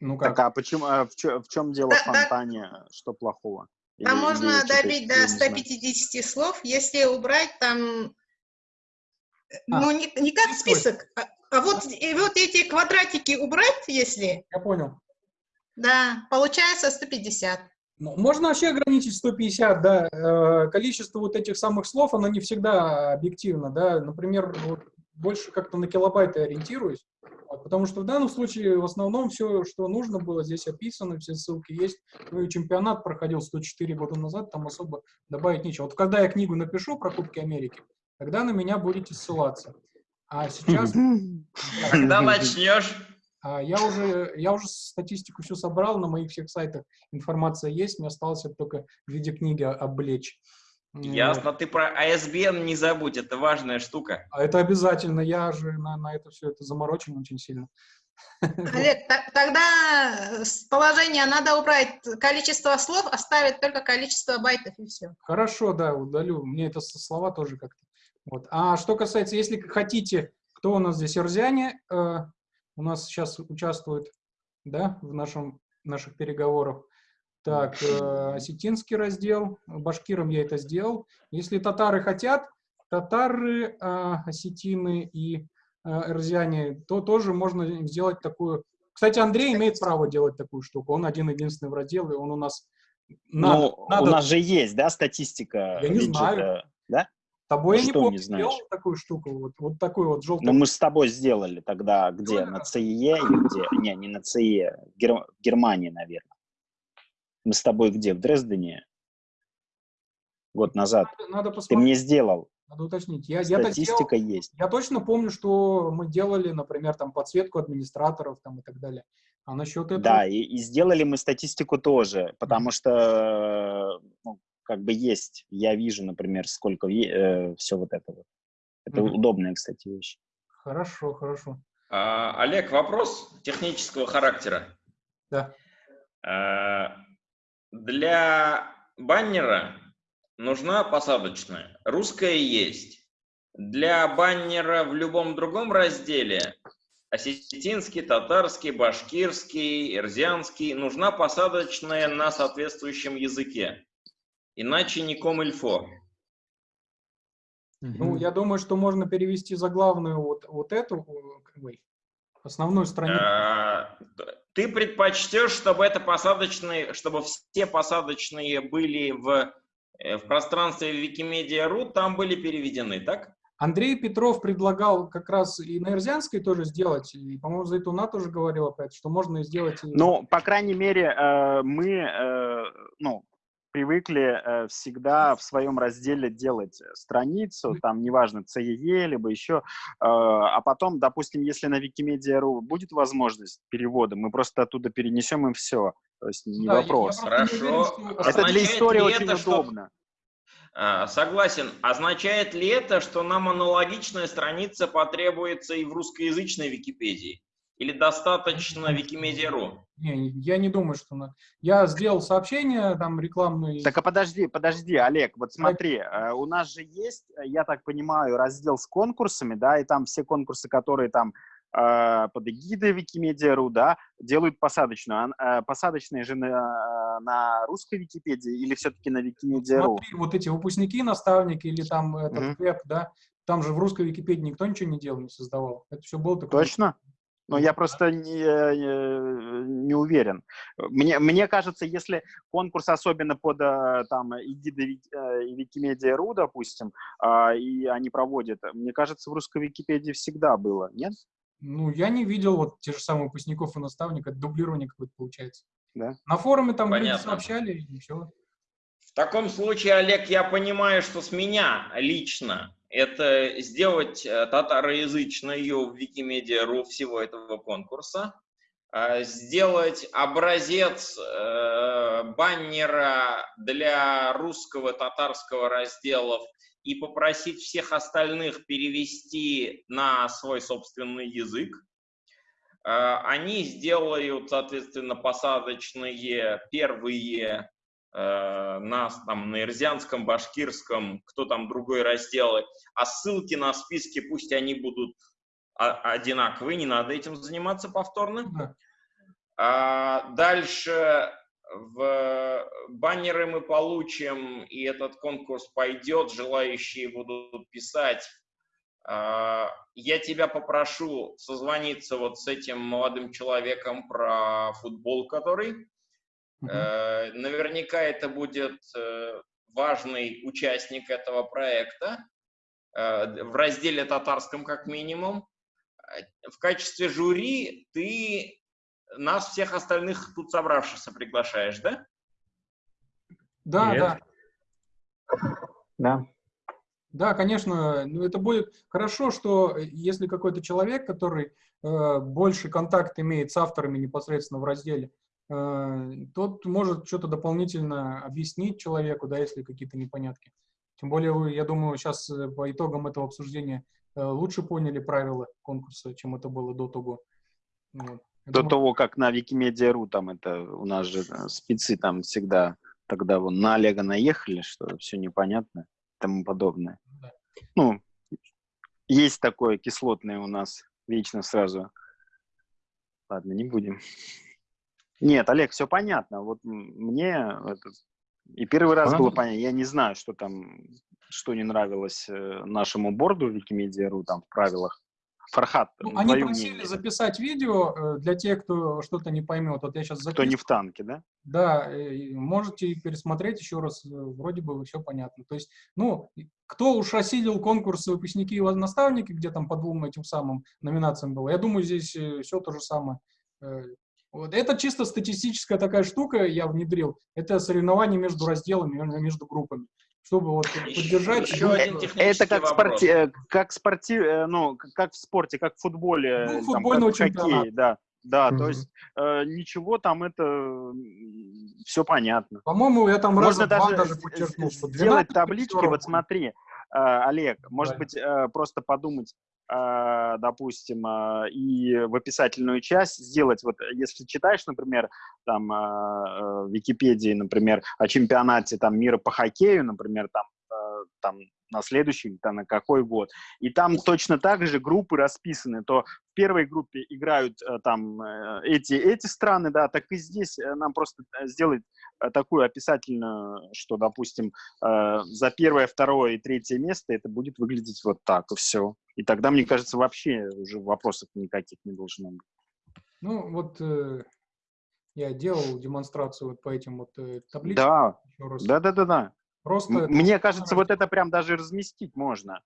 Ну как? Так, а почему, а в, чем, в чем дело да, в фонтане, да. что плохого? Там или, можно или добить до 150 слов, если убрать там, а, ну не, не как список, а, а вот, и вот эти квадратики убрать, если... Я понял. Да, получается 150. Можно вообще ограничить 150, да. Э, количество вот этих самых слов, оно не всегда объективно, да. Например, вот больше как-то на килобайты ориентируюсь, потому что в данном случае в основном все, что нужно было, здесь описано, все ссылки есть. Ну и чемпионат проходил 104 года назад, там особо добавить нечего. Вот когда я книгу напишу про Кубки Америки, тогда на меня будете ссылаться. А сейчас... Когда начнешь? А я уже, я уже статистику всю собрал, на моих всех сайтах информация есть, мне осталось только в виде книги облечь. Ясно, ты про ISBN не забудь, это важная штука. А это обязательно, я же на, на это все это заморочен очень сильно. Олег, тогда с положения надо убрать количество слов, оставить только количество байтов и все. Хорошо, да, удалю. Мне это слова тоже как-то вот. А что касается, если хотите, кто у нас здесь Эрзяне, э, у нас сейчас участвует да, в нашем, наших переговорах. Так, э, осетинский раздел, башкирам я это сделал. Если татары хотят, татары, э, осетины и э, эрзяне, то тоже можно сделать такую... Кстати, Андрей имеет право делать такую штуку. Он один-единственный в разделе, он у нас... Надо, ну, надо... у нас же есть, да, статистика? Я не знаю. Да? Тобой ну, я не помню, не сделал такую штуку, вот, вот такой вот желтый. Ну, мы с тобой сделали тогда где? На ЦИЕ или где? Не, не на ЦИЕ, в, Гер... Германии, наверное. Мы с тобой где? В Дрездене? Год назад. Надо, надо Ты мне сделал. Надо уточнить. Я, Статистика я есть. Я точно помню, что мы делали, например, там подсветку администраторов там, и так далее. А насчет этого... Да, и, и сделали мы статистику тоже, потому mm -hmm. что ну, как бы есть. Я вижу, например, сколько э, все вот это вот. Это mm -hmm. удобная, кстати, вещь. Хорошо, хорошо. А, Олег, вопрос технического характера. Да. А, для баннера нужна посадочная. Русская есть. Для баннера в любом другом разделе осетинский, татарский, башкирский, эрзианский нужна посадочная на соответствующем языке. Иначе не комильфо. Ну, я думаю, что можно перевести заглавную вот, вот эту, ой, основную страницу. А, ты предпочтешь, чтобы это посадочные, чтобы все посадочные были в, э, в пространстве Wikimedia.ru, там были переведены, так? Андрей Петров предлагал как раз и на Эрзянской тоже сделать, и, по-моему, Зайтуна тоже говорила про это, что можно сделать... Ну, по крайней мере, э, мы, э, ну, привыкли э, всегда в своем разделе делать страницу, там, неважно, CEE, либо еще, э, а потом, допустим, если на Wikimedia.ru будет возможность перевода, мы просто оттуда перенесем им все, то есть не да, вопрос. Хорошо. Это для истории очень это, удобно. Что... Согласен. Означает ли это, что нам аналогичная страница потребуется и в русскоязычной Википедии? Или достаточно Викимедиа.ру? Не, я не думаю, что... На... Я сделал сообщение там рекламные. Так, а подожди, подожди, Олег, вот смотри, э, у нас же есть, я так понимаю, раздел с конкурсами, да, и там все конкурсы, которые там э, под эгидой Викимедиа.ру, да, делают посадочную. А, э, посадочные же на, на русской Википедии или все-таки на Викимедиа.ру? Смотри, вот эти выпускники, наставники или там этот mm -hmm. веб, да, там же в русской Википедии никто ничего не делал, не создавал. Это все было такое... Точно? Но я просто не, не уверен. Мне, мне кажется, если конкурс особенно под э, там эгидой Викимедиа.ру, допустим, а, и они проводят, мне кажется, в русской Википедии всегда было, нет? Ну, я не видел вот те же самые выпускников и наставников, дублирование какое-то получается. Да. На форуме там Понятно. люди сообщали, и все. В таком случае, Олег, я понимаю, что с меня лично это сделать э, татароязычную Викимедиа.ру всего этого конкурса, а, сделать образец э, баннера для русского, татарского разделов и попросить всех остальных перевести на свой собственный язык. Они сделают, соответственно, посадочные первые Э, на, там, на ирзианском, башкирском, кто там другой разделы, а ссылки на списки, пусть они будут одинаковые, не надо этим заниматься повторно. Да. А дальше в баннеры мы получим, и этот конкурс пойдет, желающие будут писать. А, я тебя попрошу созвониться вот с этим молодым человеком про футбол, который Э, наверняка это будет э, важный участник этого проекта э, в разделе татарском как минимум. В качестве жюри ты нас всех остальных тут собравшихся приглашаешь, да? Да, Нет. да. Да. Да, конечно, ну, это будет хорошо, что если какой-то человек, который э, больше контакт имеет с авторами непосредственно в разделе, Э, тот может что-то дополнительно объяснить человеку, да, если какие-то непонятки. Тем более, вы, я думаю, сейчас э, по итогам этого обсуждения э, лучше поняли правила конкурса, чем это было до того. Вот. До думаю... того, как на Викимедиа.ру, там это у нас же спецы там всегда тогда вон на Олега наехали, что все непонятно и тому подобное. Да. Ну, есть такое кислотное у нас вечно сразу. Ладно, не будем. Нет, Олег, все понятно. Вот мне это, и первый раз было понятно. Я не знаю, что там, что не нравилось э, нашему борду Викимедиа.ру там в правилах. Фархат, ну, они просили мнение. записать видео э, для тех, кто что-то не поймет. Вот я сейчас записываю. Кто не в танке, да? Да, можете пересмотреть еще раз, э, вроде бы все понятно. То есть, ну, кто уж осилил конкурс выпускники и наставники, где там по двум этим самым номинациям было, я думаю, здесь все то же самое. Вот. Это чисто статистическая такая штука, я внедрил. Это соревнование между разделами, между группами. Чтобы вот поддержать... Еще один это как, спорти... Э, как, спорти... Э, ну, как в спорте, как в футболе. Ну, футбольного там, как в хоккее, да. Да, mm -hmm. то есть э, ничего там это все понятно. По-моему, я там Можно даже, даже подчеркнул, что сделать таблички, вот смотри, э, Олег, может быть, э, просто подумать, а, допустим, и в описательную часть сделать, вот если читаешь, например, там в Википедии, например, о чемпионате там мира по хоккею, например, там, там на следующий, там, на какой год. И там точно так же группы расписаны, то в первой группе играют э, там э, эти, эти страны, да, так и здесь э, нам просто сделать такую описательную, что, допустим, за первое, второе и третье место это будет выглядеть вот так, и все. И тогда, мне кажется, вообще уже вопросов никаких не должно быть. Ну, вот э, я делал демонстрацию вот по этим вот э, табличкам. Да, да, да, да, да. Просто Мне это... кажется, вот это прям даже разместить можно,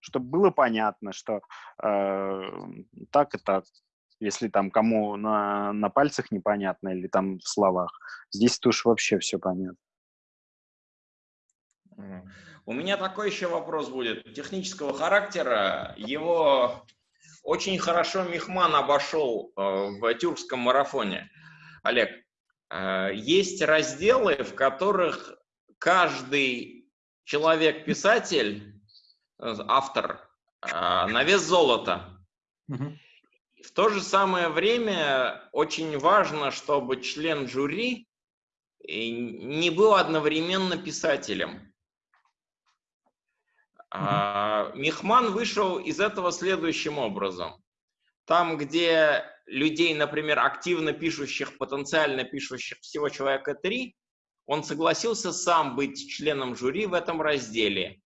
чтобы было понятно, что э, так и так. Если там кому на, на пальцах непонятно или там в словах. Здесь уж вообще все понятно. У меня такой еще вопрос будет технического характера. Его очень хорошо Мехман обошел э, в тюркском марафоне. Олег, э, есть разделы, в которых каждый человек-писатель, э, автор, э, на вес золота. Угу. в то же самое время очень важно, чтобы член жюри не был одновременно писателем. А, Мехман вышел из этого следующим образом. Там, где людей, например, активно пишущих, потенциально пишущих всего человека три, он согласился сам быть членом жюри в этом разделе.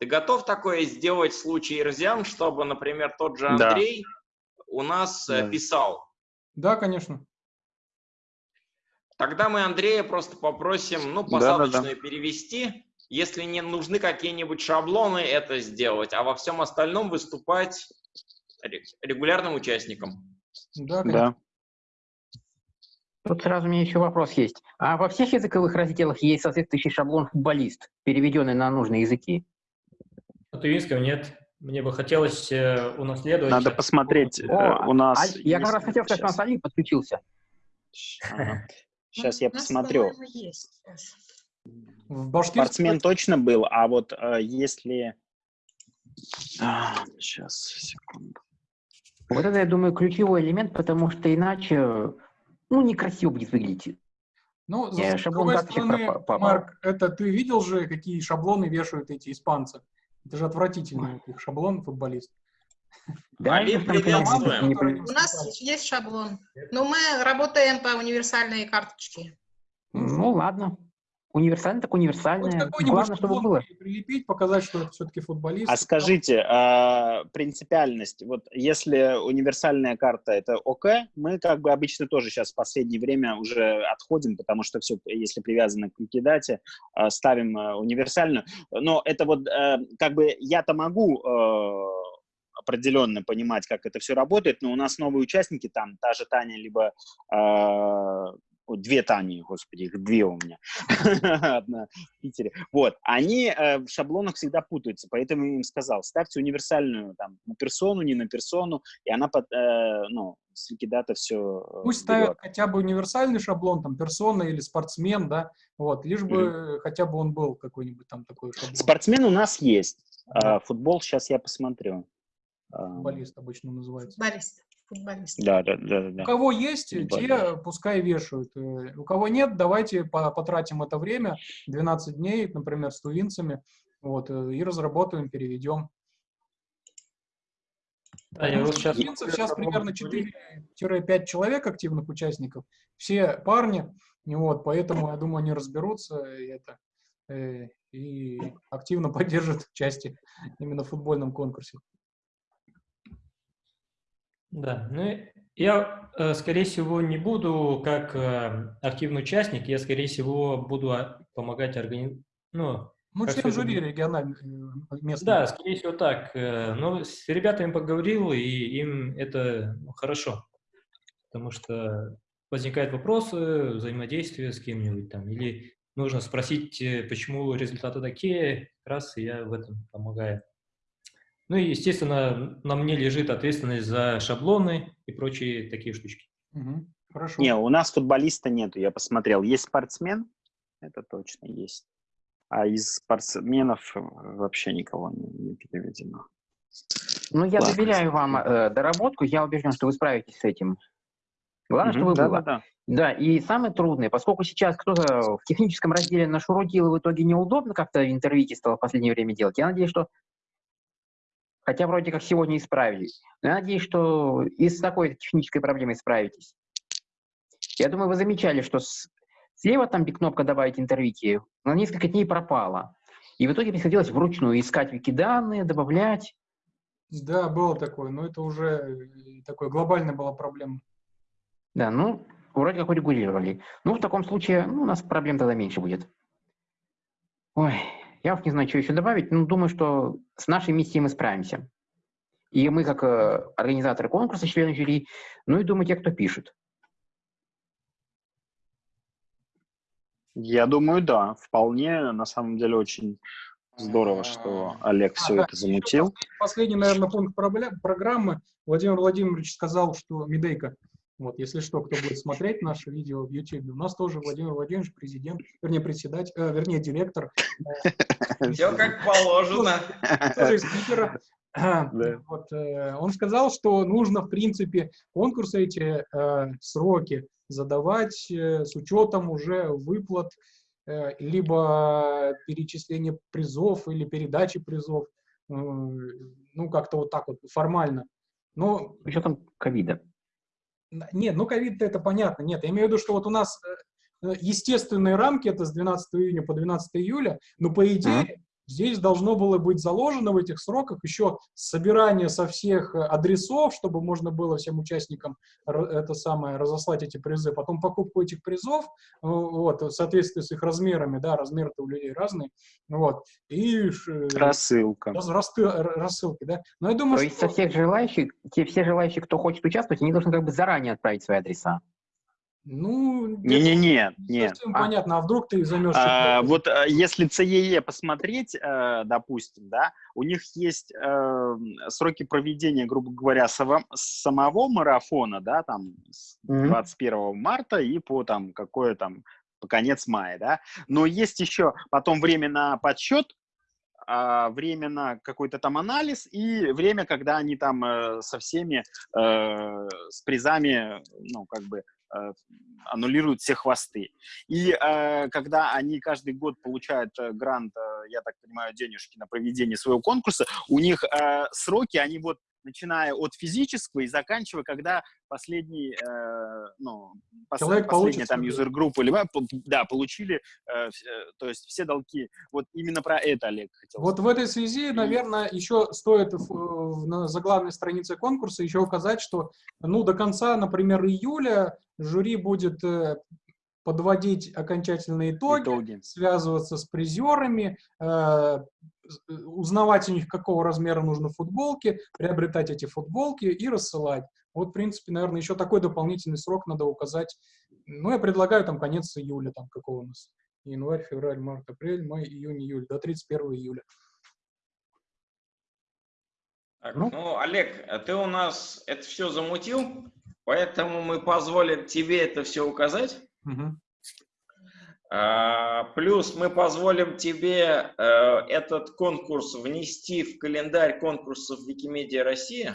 Ты готов такое сделать в случае Ирзиан, чтобы, например, тот же Андрей да. у нас э, да. писал? Да, конечно. Тогда мы Андрея просто попросим, ну, посадочную да, да, да. перевести. Если не нужны какие-нибудь шаблоны, это сделать, а во всем остальном выступать регулярным участником. Да, конечно. да. Тут сразу у меня еще вопрос есть. А во всех языковых разделах есть соответствующий шаблон футболист, переведенный на нужные языки? На тувинском нет. Мне бы хотелось э, унаследовать... Надо посмотреть э, О, у нас... А, я как раз хотел сказать, у нас Али подключился. Ага. Сейчас я посмотрю. В Спортсмен точно был, а вот э, если... А, сейчас, секунду. Вот это, я думаю, ключевой элемент, потому что иначе, ну, некрасиво будет выглядеть. Ну, с другой стороны, Марк, это ты видел же, какие шаблоны вешают эти испанцы? Это же отвратительный их шаблон футболист. Да, приветствуем. У нас есть шаблон, но мы работаем по универсальной карточке. Ну, ладно. Универсальный так универсальный. Главное, чтобы было. Прилепить, показать, что это все-таки футболист. А скажите, а, принципиальность. Вот если универсальная карта это ОК, мы как бы обычно тоже сейчас в последнее время уже отходим, потому что все, если привязано к ликвидате, а, ставим а, универсальную. Но это вот а, как бы я-то могу а, определенно понимать, как это все работает, но у нас новые участники, там та же Таня, либо две Тани, господи, их две у меня, одна в Питере. Вот, они э, в шаблонах всегда путаются, поэтому я им сказал, ставьте универсальную там на персону, не на персону, и она под, э, ну, с ликвидата все э, Пусть берет. ставят хотя бы универсальный шаблон, там, персона или спортсмен, да, вот, лишь бы mm. хотя бы он был какой-нибудь там такой шаблон. Спортсмен у нас есть, а, футбол сейчас я посмотрю. Футболист обычно называется. Футболист футболист. Да, да, да, да. У кого есть, те пускай вешают. Э, у кого нет, давайте потратим это время, 12 дней, например, с тувинцами, вот, э, и разработаем, переведем. Да, я вот сейчас... Тувинцев сейчас примерно 4-5 человек активных участников, все парни, вот, поэтому, я думаю, они разберутся и, это, э, и активно поддержат участие именно в футбольном конкурсе. Да, ну я, э, скорее всего, не буду как э, активный участник, я, скорее всего, буду а, помогать организовать, ну, ну, член жюри региональных э, местных. Да, скорее всего так. Но с ребятами поговорил, и им это ну, хорошо. Потому что возникают вопросы, взаимодействия с кем-нибудь там. Или нужно спросить, почему результаты такие, раз и я в этом помогаю. Ну и, естественно, на мне лежит ответственность за шаблоны и прочие такие штучки. Угу. Хорошо. Не, у нас футболиста нету, я посмотрел. Есть спортсмен, это точно есть. А из спортсменов вообще никого не, не переведено. Ну, я Ладно. доверяю вам э, доработку, я убежден, что вы справитесь с этим. Главное, угу, чтобы да, было. Да, да. да, и самое трудное, поскольку сейчас кто-то в техническом разделе нашурудил, и в итоге неудобно как-то в интервьюте стало в последнее время делать, я надеюсь, что Хотя вроде как сегодня исправились. Но я надеюсь, что и с такой технической проблемой справитесь. Я думаю, вы замечали, что с... слева там, где кнопка «Добавить интервью», на несколько дней пропала. И в итоге приходилось вручную искать вики-данные, добавлять. Да, было такое, но это уже э, такое глобальная была проблема. Да, ну, вроде как урегулировали. Ну, в таком случае ну, у нас проблем тогда меньше будет. Ой, я уж не знаю, что еще добавить, но думаю, что с нашей миссией мы справимся. И мы, как э, организаторы конкурса, члены жюри, ну и думаю, те, кто пишет. Я думаю, да. Вполне, на самом деле, очень здорово, что Олег все а, это замутил. Последний, наверное, пункт программы. Владимир Владимирович сказал, что Медейка вот, если что, кто будет смотреть наше видео в YouTube, у нас тоже Владимир Владимирович, президент, вернее, председатель, э, вернее, директор. Все как положено. Тоже из Питера. Да. Вот, э, он сказал, что нужно, в принципе, конкурсы эти, э, сроки задавать э, с учетом уже выплат, э, либо перечисления призов или передачи призов, э, ну, как-то вот так вот формально. Но... С учетом ковида. Нет, ну ковид это понятно. Нет, я имею в виду, что вот у нас э, э, естественные рамки, это с 12 июня по 12 июля, но по идее Здесь должно было быть заложено в этих сроках еще собирание со всех э, адресов, чтобы можно было всем участникам это самое разослать эти призы, потом покупку этих призов, э, вот, в соответствии с их размерами, да, размеры-то у людей разные, вот, и... Э, Рассылка. Раз, рассылки, да. Но я думаю, То есть со всех желающих, те все желающие, кто хочет участвовать, они должны как бы заранее отправить свои адреса. Ну, не-не-не. Совсем а. понятно, а вдруг ты займешь... А, вот а, если ЦЕЕ посмотреть, э, допустим, да, у них есть э, сроки проведения, грубо говоря, самого марафона, да, там с 21 mm -hmm. марта и по там какое там по конец мая, да, но есть еще потом время на подсчет, а, время на какой-то там анализ и время, когда они там э, со всеми э, с призами, ну, как бы аннулируют все хвосты. И э, когда они каждый год получают э, грант, э, я так понимаю, денежки на проведение своего конкурса, у них э, сроки, они вот начиная от физического и заканчивая, когда последний, э, ну, пос, Человек последняя там юзер-группа, либо, да, получили, э, э, то есть все долги. Вот именно про это, Олег, хотел Вот сказать. в этой связи, наверное, еще стоит в, на заглавной странице конкурса еще указать, что, ну, до конца, например, июля жюри будет э, подводить окончательные итоги, итоги. связываться с призерами, э, Э, узнавать у них, какого размера нужны футболки, приобретать эти футболки и рассылать. Вот, в принципе, наверное, еще такой дополнительный срок надо указать. Ну, я предлагаю там конец июля, там какого у нас? Январь, февраль, март, апрель, май, июнь, июль, до 31 июля. Так, ну? ну, Олег, а ты у нас это все замутил, поэтому мы позволим тебе это все указать. Угу. А, плюс мы позволим тебе э, этот конкурс внести в календарь конкурсов Викимедиа Россия,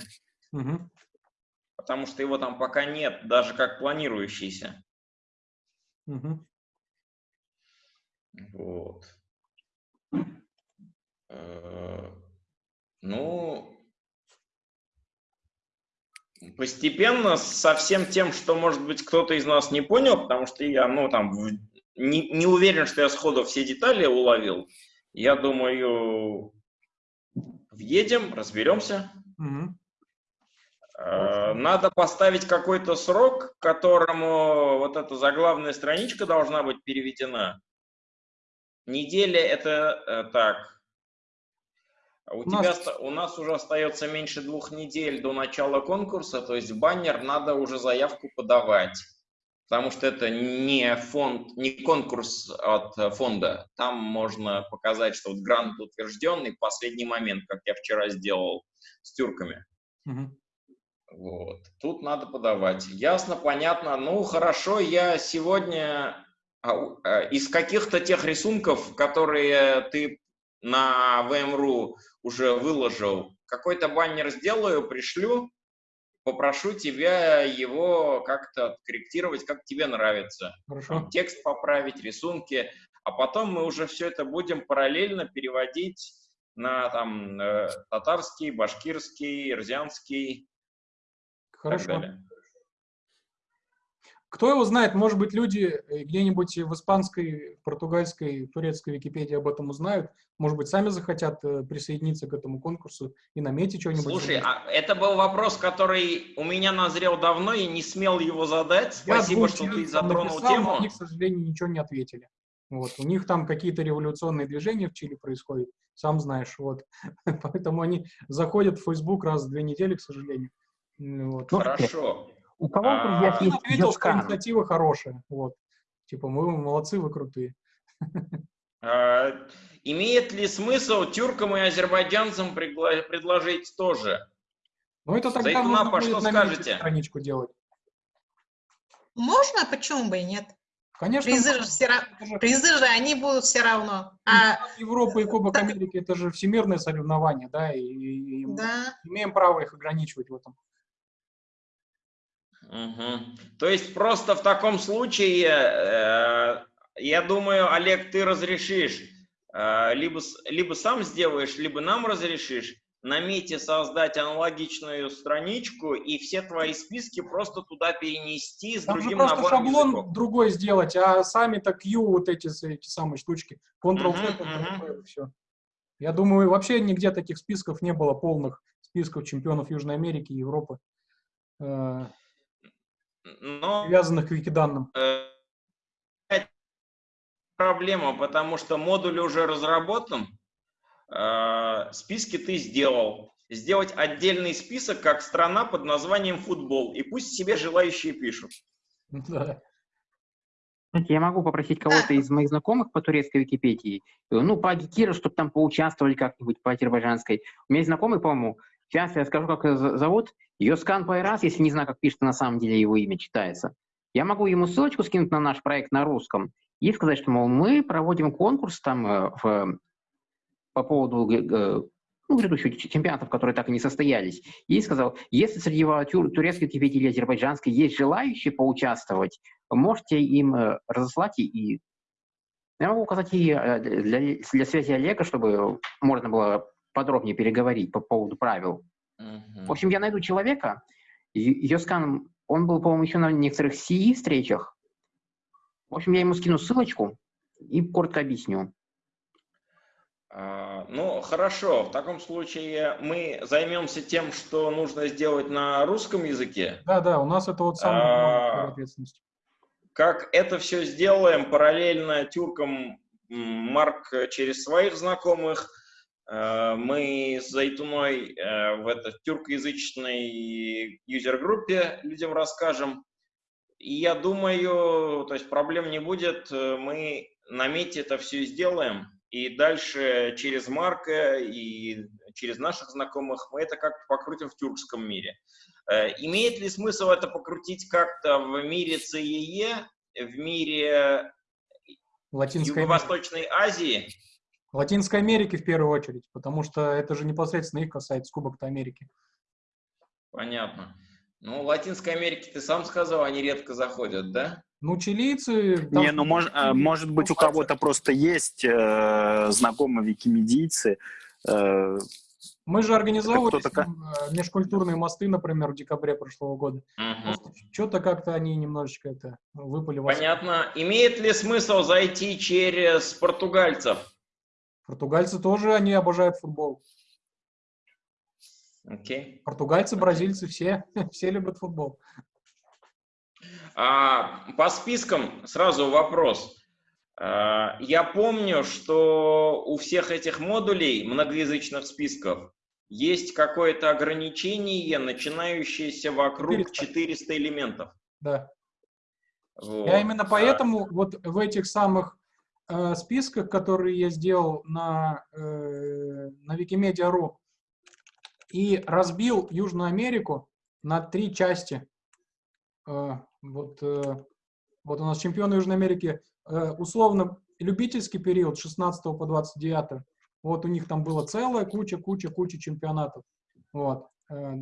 угу. потому что его там пока нет, даже как планирующийся. Угу. Вот. Э, ну, постепенно со всем тем, что, может быть, кто-то из нас не понял, потому что я, ну, там, не, не уверен, что я сходу все детали уловил. Я думаю, въедем, разберемся. Угу. Надо поставить какой-то срок, к которому вот эта заглавная страничка должна быть переведена. Неделя это э, так. У, у, тебя, нас... у нас уже остается меньше двух недель до начала конкурса, то есть баннер надо уже заявку подавать потому что это не фонд, не конкурс от фонда. Там можно показать, что вот грант утвержденный в последний момент, как я вчера сделал с тюрками. Угу. Вот. Тут надо подавать. Ясно, понятно. Ну, хорошо, я сегодня а, а, из каких-то тех рисунков, которые ты на VMRU уже выложил, какой-то баннер сделаю, пришлю, попрошу тебя его как-то корректировать, как тебе нравится. Хорошо. Текст поправить, рисунки, а потом мы уже все это будем параллельно переводить на там э, татарский, башкирский, ирзианский. Хорошо. Кто его знает, может быть, люди э, где-нибудь в испанской, португальской, турецкой Википедии об этом узнают, может быть, сами захотят э, присоединиться к этому конкурсу и наметить что-нибудь. Слушай, а это был вопрос, который у меня назрел давно и не смел его задать. Я Спасибо, что ты затронул написал, тему. Они, к сожалению, ничего не ответили. Вот. У них там какие-то революционные движения в Чили происходят, сам знаешь. Вот. Поэтому они заходят в Facebook раз в две недели, к сожалению. Вот. Хорошо. У кого а, друзья есть ответил, что инициатива хорошая. Вот. Типа, мы молодцы, вы крутые. А, имеет ли смысл тюркам и азербайджанцам предложить тоже? Ну, это тогда Заитунапа, нужно будет что скажете? страничку делать. Можно, почему бы и нет? Конечно. Призы же, все, призы же они будут все равно. А... Европа и Кубок. Америки это же всемирные соревнования, да, и, и да. мы имеем право их ограничивать в этом. Угу. То есть просто в таком случае, э, я думаю, Олег, ты разрешишь, э, либо, либо сам сделаешь, либо нам разрешишь на мете создать аналогичную страничку и все твои списки просто туда перенести с Там другим просто набором шаблон языков. другой сделать, а сами так Q вот эти, эти самые штучки, Ctrl-C, Ctrl-V, все. Я думаю, вообще нигде таких списков не было полных списков чемпионов Южной Америки и Европы, э, Но, привязанных к викиданным. Э, проблема, потому что модуль уже разработан, Э, списки ты сделал. Сделать отдельный список, как страна под названием футбол. И пусть себе желающие пишут. Да. Я могу попросить кого-то из моих знакомых по турецкой Википедии, ну, по Агикиру, чтобы там поучаствовали как-нибудь по азербайджанской. У меня есть знакомый, по-моему, сейчас я скажу, как ее зовут, Йоскан Пайрас, если не знаю, как пишется на самом деле его имя, читается. Я могу ему ссылочку скинуть на наш проект на русском и сказать, что, мол, мы проводим конкурс там э, в по поводу э, ну, грядущих чемпионатов, которые так и не состоялись, и сказал, если среди тур, турецкой Википедии или азербайджанской есть желающие поучаствовать, можете им э, разослать и... Я могу указать и для, для связи Олега, чтобы можно было подробнее переговорить по поводу правил. Uh-huh. В общем, я найду человека, Йоскан, он был, по-моему, еще на некоторых CE встречах. В общем, я ему скину ссылочку и коротко объясню. А, ну, хорошо. В таком случае мы займемся тем, что нужно сделать на русском языке. Да, да, у нас это вот самая а, ответственность. Как это все сделаем, параллельно тюркам Марк через своих знакомых, мы с Зайтуной э, в этой тюркоязычной юзер-группе людям расскажем. И я думаю, то есть проблем не будет, мы на мете это все сделаем. И дальше через Марка и через наших знакомых мы это как-то покрутим в тюркском мире. Э, имеет ли смысл это покрутить как-то в мире ЦЕЕ, в мире Латинской Юго-Восточной Азии? Латинской Америки в первую очередь, потому что это же непосредственно их касается Кубок Америки. Понятно. Ну, Латинской Америки ты сам сказал, они редко заходят, да? Ну, чилийцы... Не, ну, мож, а, может быть, у кого-то просто есть э, знакомые викимедийцы. Э, Мы же организовывали э, межкультурные мосты, например, в декабре прошлого года. Угу. Что-то как-то они немножечко это выпали. Понятно. Имеет ли смысл зайти через португальцев? Португальцы тоже, они обожают футбол. Окей. Португальцы, бразильцы, все, все любят футбол. А, по спискам сразу вопрос. А, я помню, что у всех этих модулей многоязычных списков есть какое-то ограничение, начинающееся вокруг 400, 400 элементов. Да. Вот. Я именно поэтому а... вот в этих самых э, списках, которые я сделал на, э, на Wikimedia.ru, и разбил Южную Америку на три части. Э, вот, э, вот у нас чемпионы Южной Америки, э, условно, любительский период с 16 по 29. Вот у них там было целая куча, куча, куча чемпионатов. Вот, э,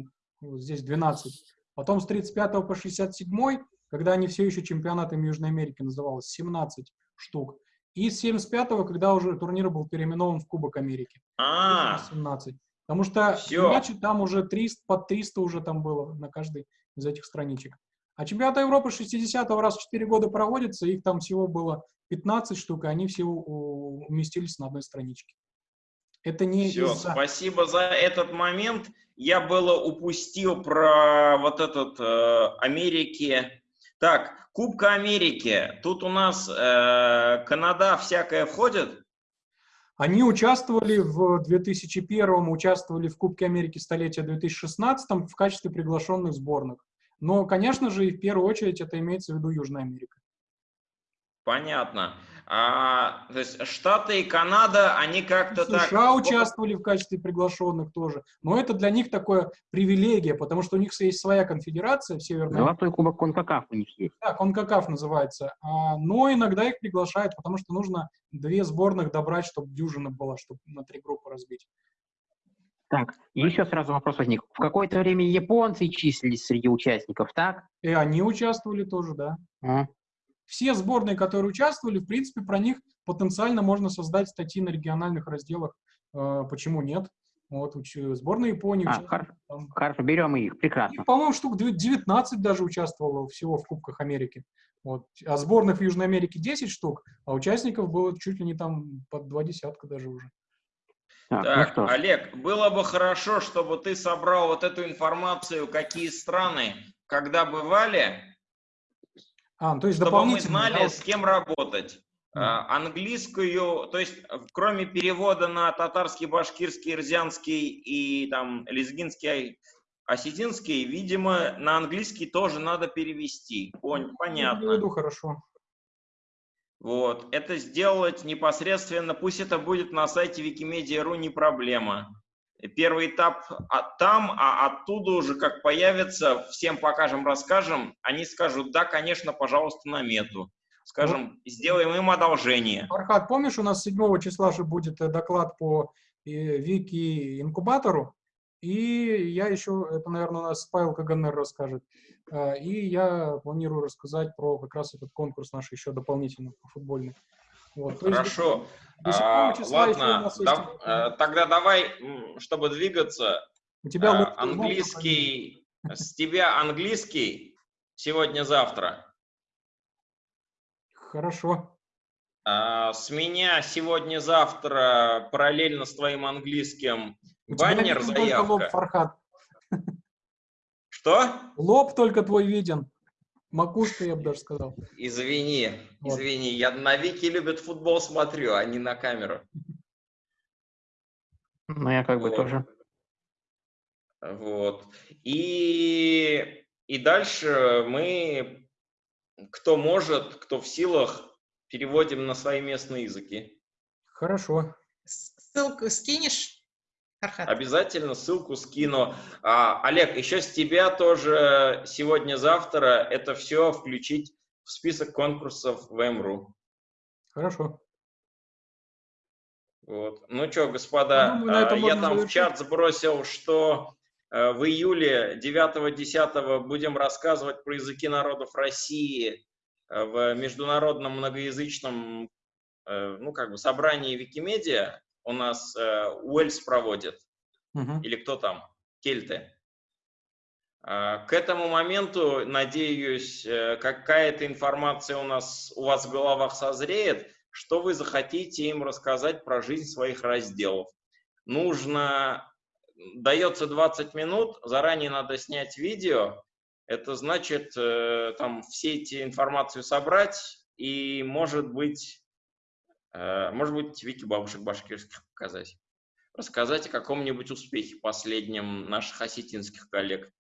вот здесь 12. Потом с 35 по 67, когда они все еще чемпионатами Южной Америки называлось, 17 штук. И с 75 когда уже турнир был переименован в Кубок Америки. А, 17. Потому что иначе там уже 300, под 300 уже там было на каждой из этих страничек. А чемпионат Европы 60-го раз в 4 года проводится, их там всего было 15 штук, и они все уместились на одной страничке. Это не Все, из-за... спасибо за этот момент. Я было упустил про вот этот э, Америки. Так, Кубка Америки. Тут у нас э, Канада всякое входит? Они участвовали в 2001 участвовали в Кубке Америки столетия 2016 в качестве приглашенных сборных. Но, конечно же, и в первую очередь это имеется в виду Южная Америка. Понятно. А, то есть Штаты и Канада, они как-то так... США участвовали в качестве приглашенных тоже. Но это для них такое привилегия, потому что у них есть своя конфедерация в Северной Золотой кубок Конкакаф у них есть. Да, Конкакаф называется. А, но иногда их приглашают, потому что нужно две сборных добрать, чтобы дюжина была, чтобы на три группы разбить. Так, еще сразу вопрос возник. В какое-то время японцы числились среди участников, так? И они участвовали тоже, да. А все сборные, которые участвовали, в принципе, про них потенциально можно создать статьи на региональных разделах. Э, почему нет? Вот, сборная Японии. А, хорошо, хорошо, берем их, прекрасно. По-моему, штук 19 даже участвовало всего в Кубках Америки. Вот. А сборных в Южной Америке 10 штук, а участников было чуть ли не там под два десятка даже уже. Так, так ну Олег, было бы хорошо, чтобы ты собрал вот эту информацию, какие страны, когда бывали, а, то есть Чтобы мы знали, да? с кем работать. Mm. английскую, то есть кроме перевода на татарский, башкирский, ирзянский и там лезгинский, осетинский, видимо, на английский тоже надо перевести. Пон понятно. Я хорошо. Вот. Это сделать непосредственно, пусть это будет на сайте Wikimedia.ru, не проблема. Первый этап там, а оттуда уже как появится, всем покажем, расскажем, они скажут, да, конечно, пожалуйста, на мету. Скажем, вот. сделаем им одолжение. Архат, помнишь, у нас 7 числа же будет э, доклад по э, Вики инкубатору, и я еще, это, наверное, у нас Павел Каганер расскажет, э, и я планирую рассказать про как раз этот конкурс наш еще дополнительно по футбольный. Вот, Хорошо. А, ладно, да, а, тогда давай, чтобы двигаться, У тебя а, английский, с тебя английский сегодня-завтра. Хорошо. А, с меня сегодня-завтра параллельно с твоим английским У баннер, заявка. Лоб, Фархат. Что? Лоб только твой виден. Макушка, я бы даже сказал. Извини, вот. извини, я на Вики любят футбол смотрю, а не на камеру. Ну, я как бы вот. тоже. Вот. И, и дальше мы, кто может, кто в силах, переводим на свои местные языки. Хорошо. Ссылку скинешь? Архат. Обязательно ссылку скину. А, Олег, еще с тебя тоже сегодня-завтра это все включить в список конкурсов в МРУ. Хорошо. Вот. Ну что, господа, ну, а, я там завершить. в чат сбросил, что э, в июле 9-10 будем рассказывать про языки народов России э, в международном многоязычном э, ну, как бы собрании Викимедиа у нас э, Уэльс проводит, угу. или кто там, кельты. Э, к этому моменту, надеюсь, э, какая-то информация у нас у вас в головах созреет, что вы захотите им рассказать про жизнь своих разделов. Нужно, дается 20 минут, заранее надо снять видео, это значит, э, там, все эти информацию собрать и, может быть, может быть, вики бабушек башкирских показать. Рассказать о каком-нибудь успехе последнем наших осетинских коллег.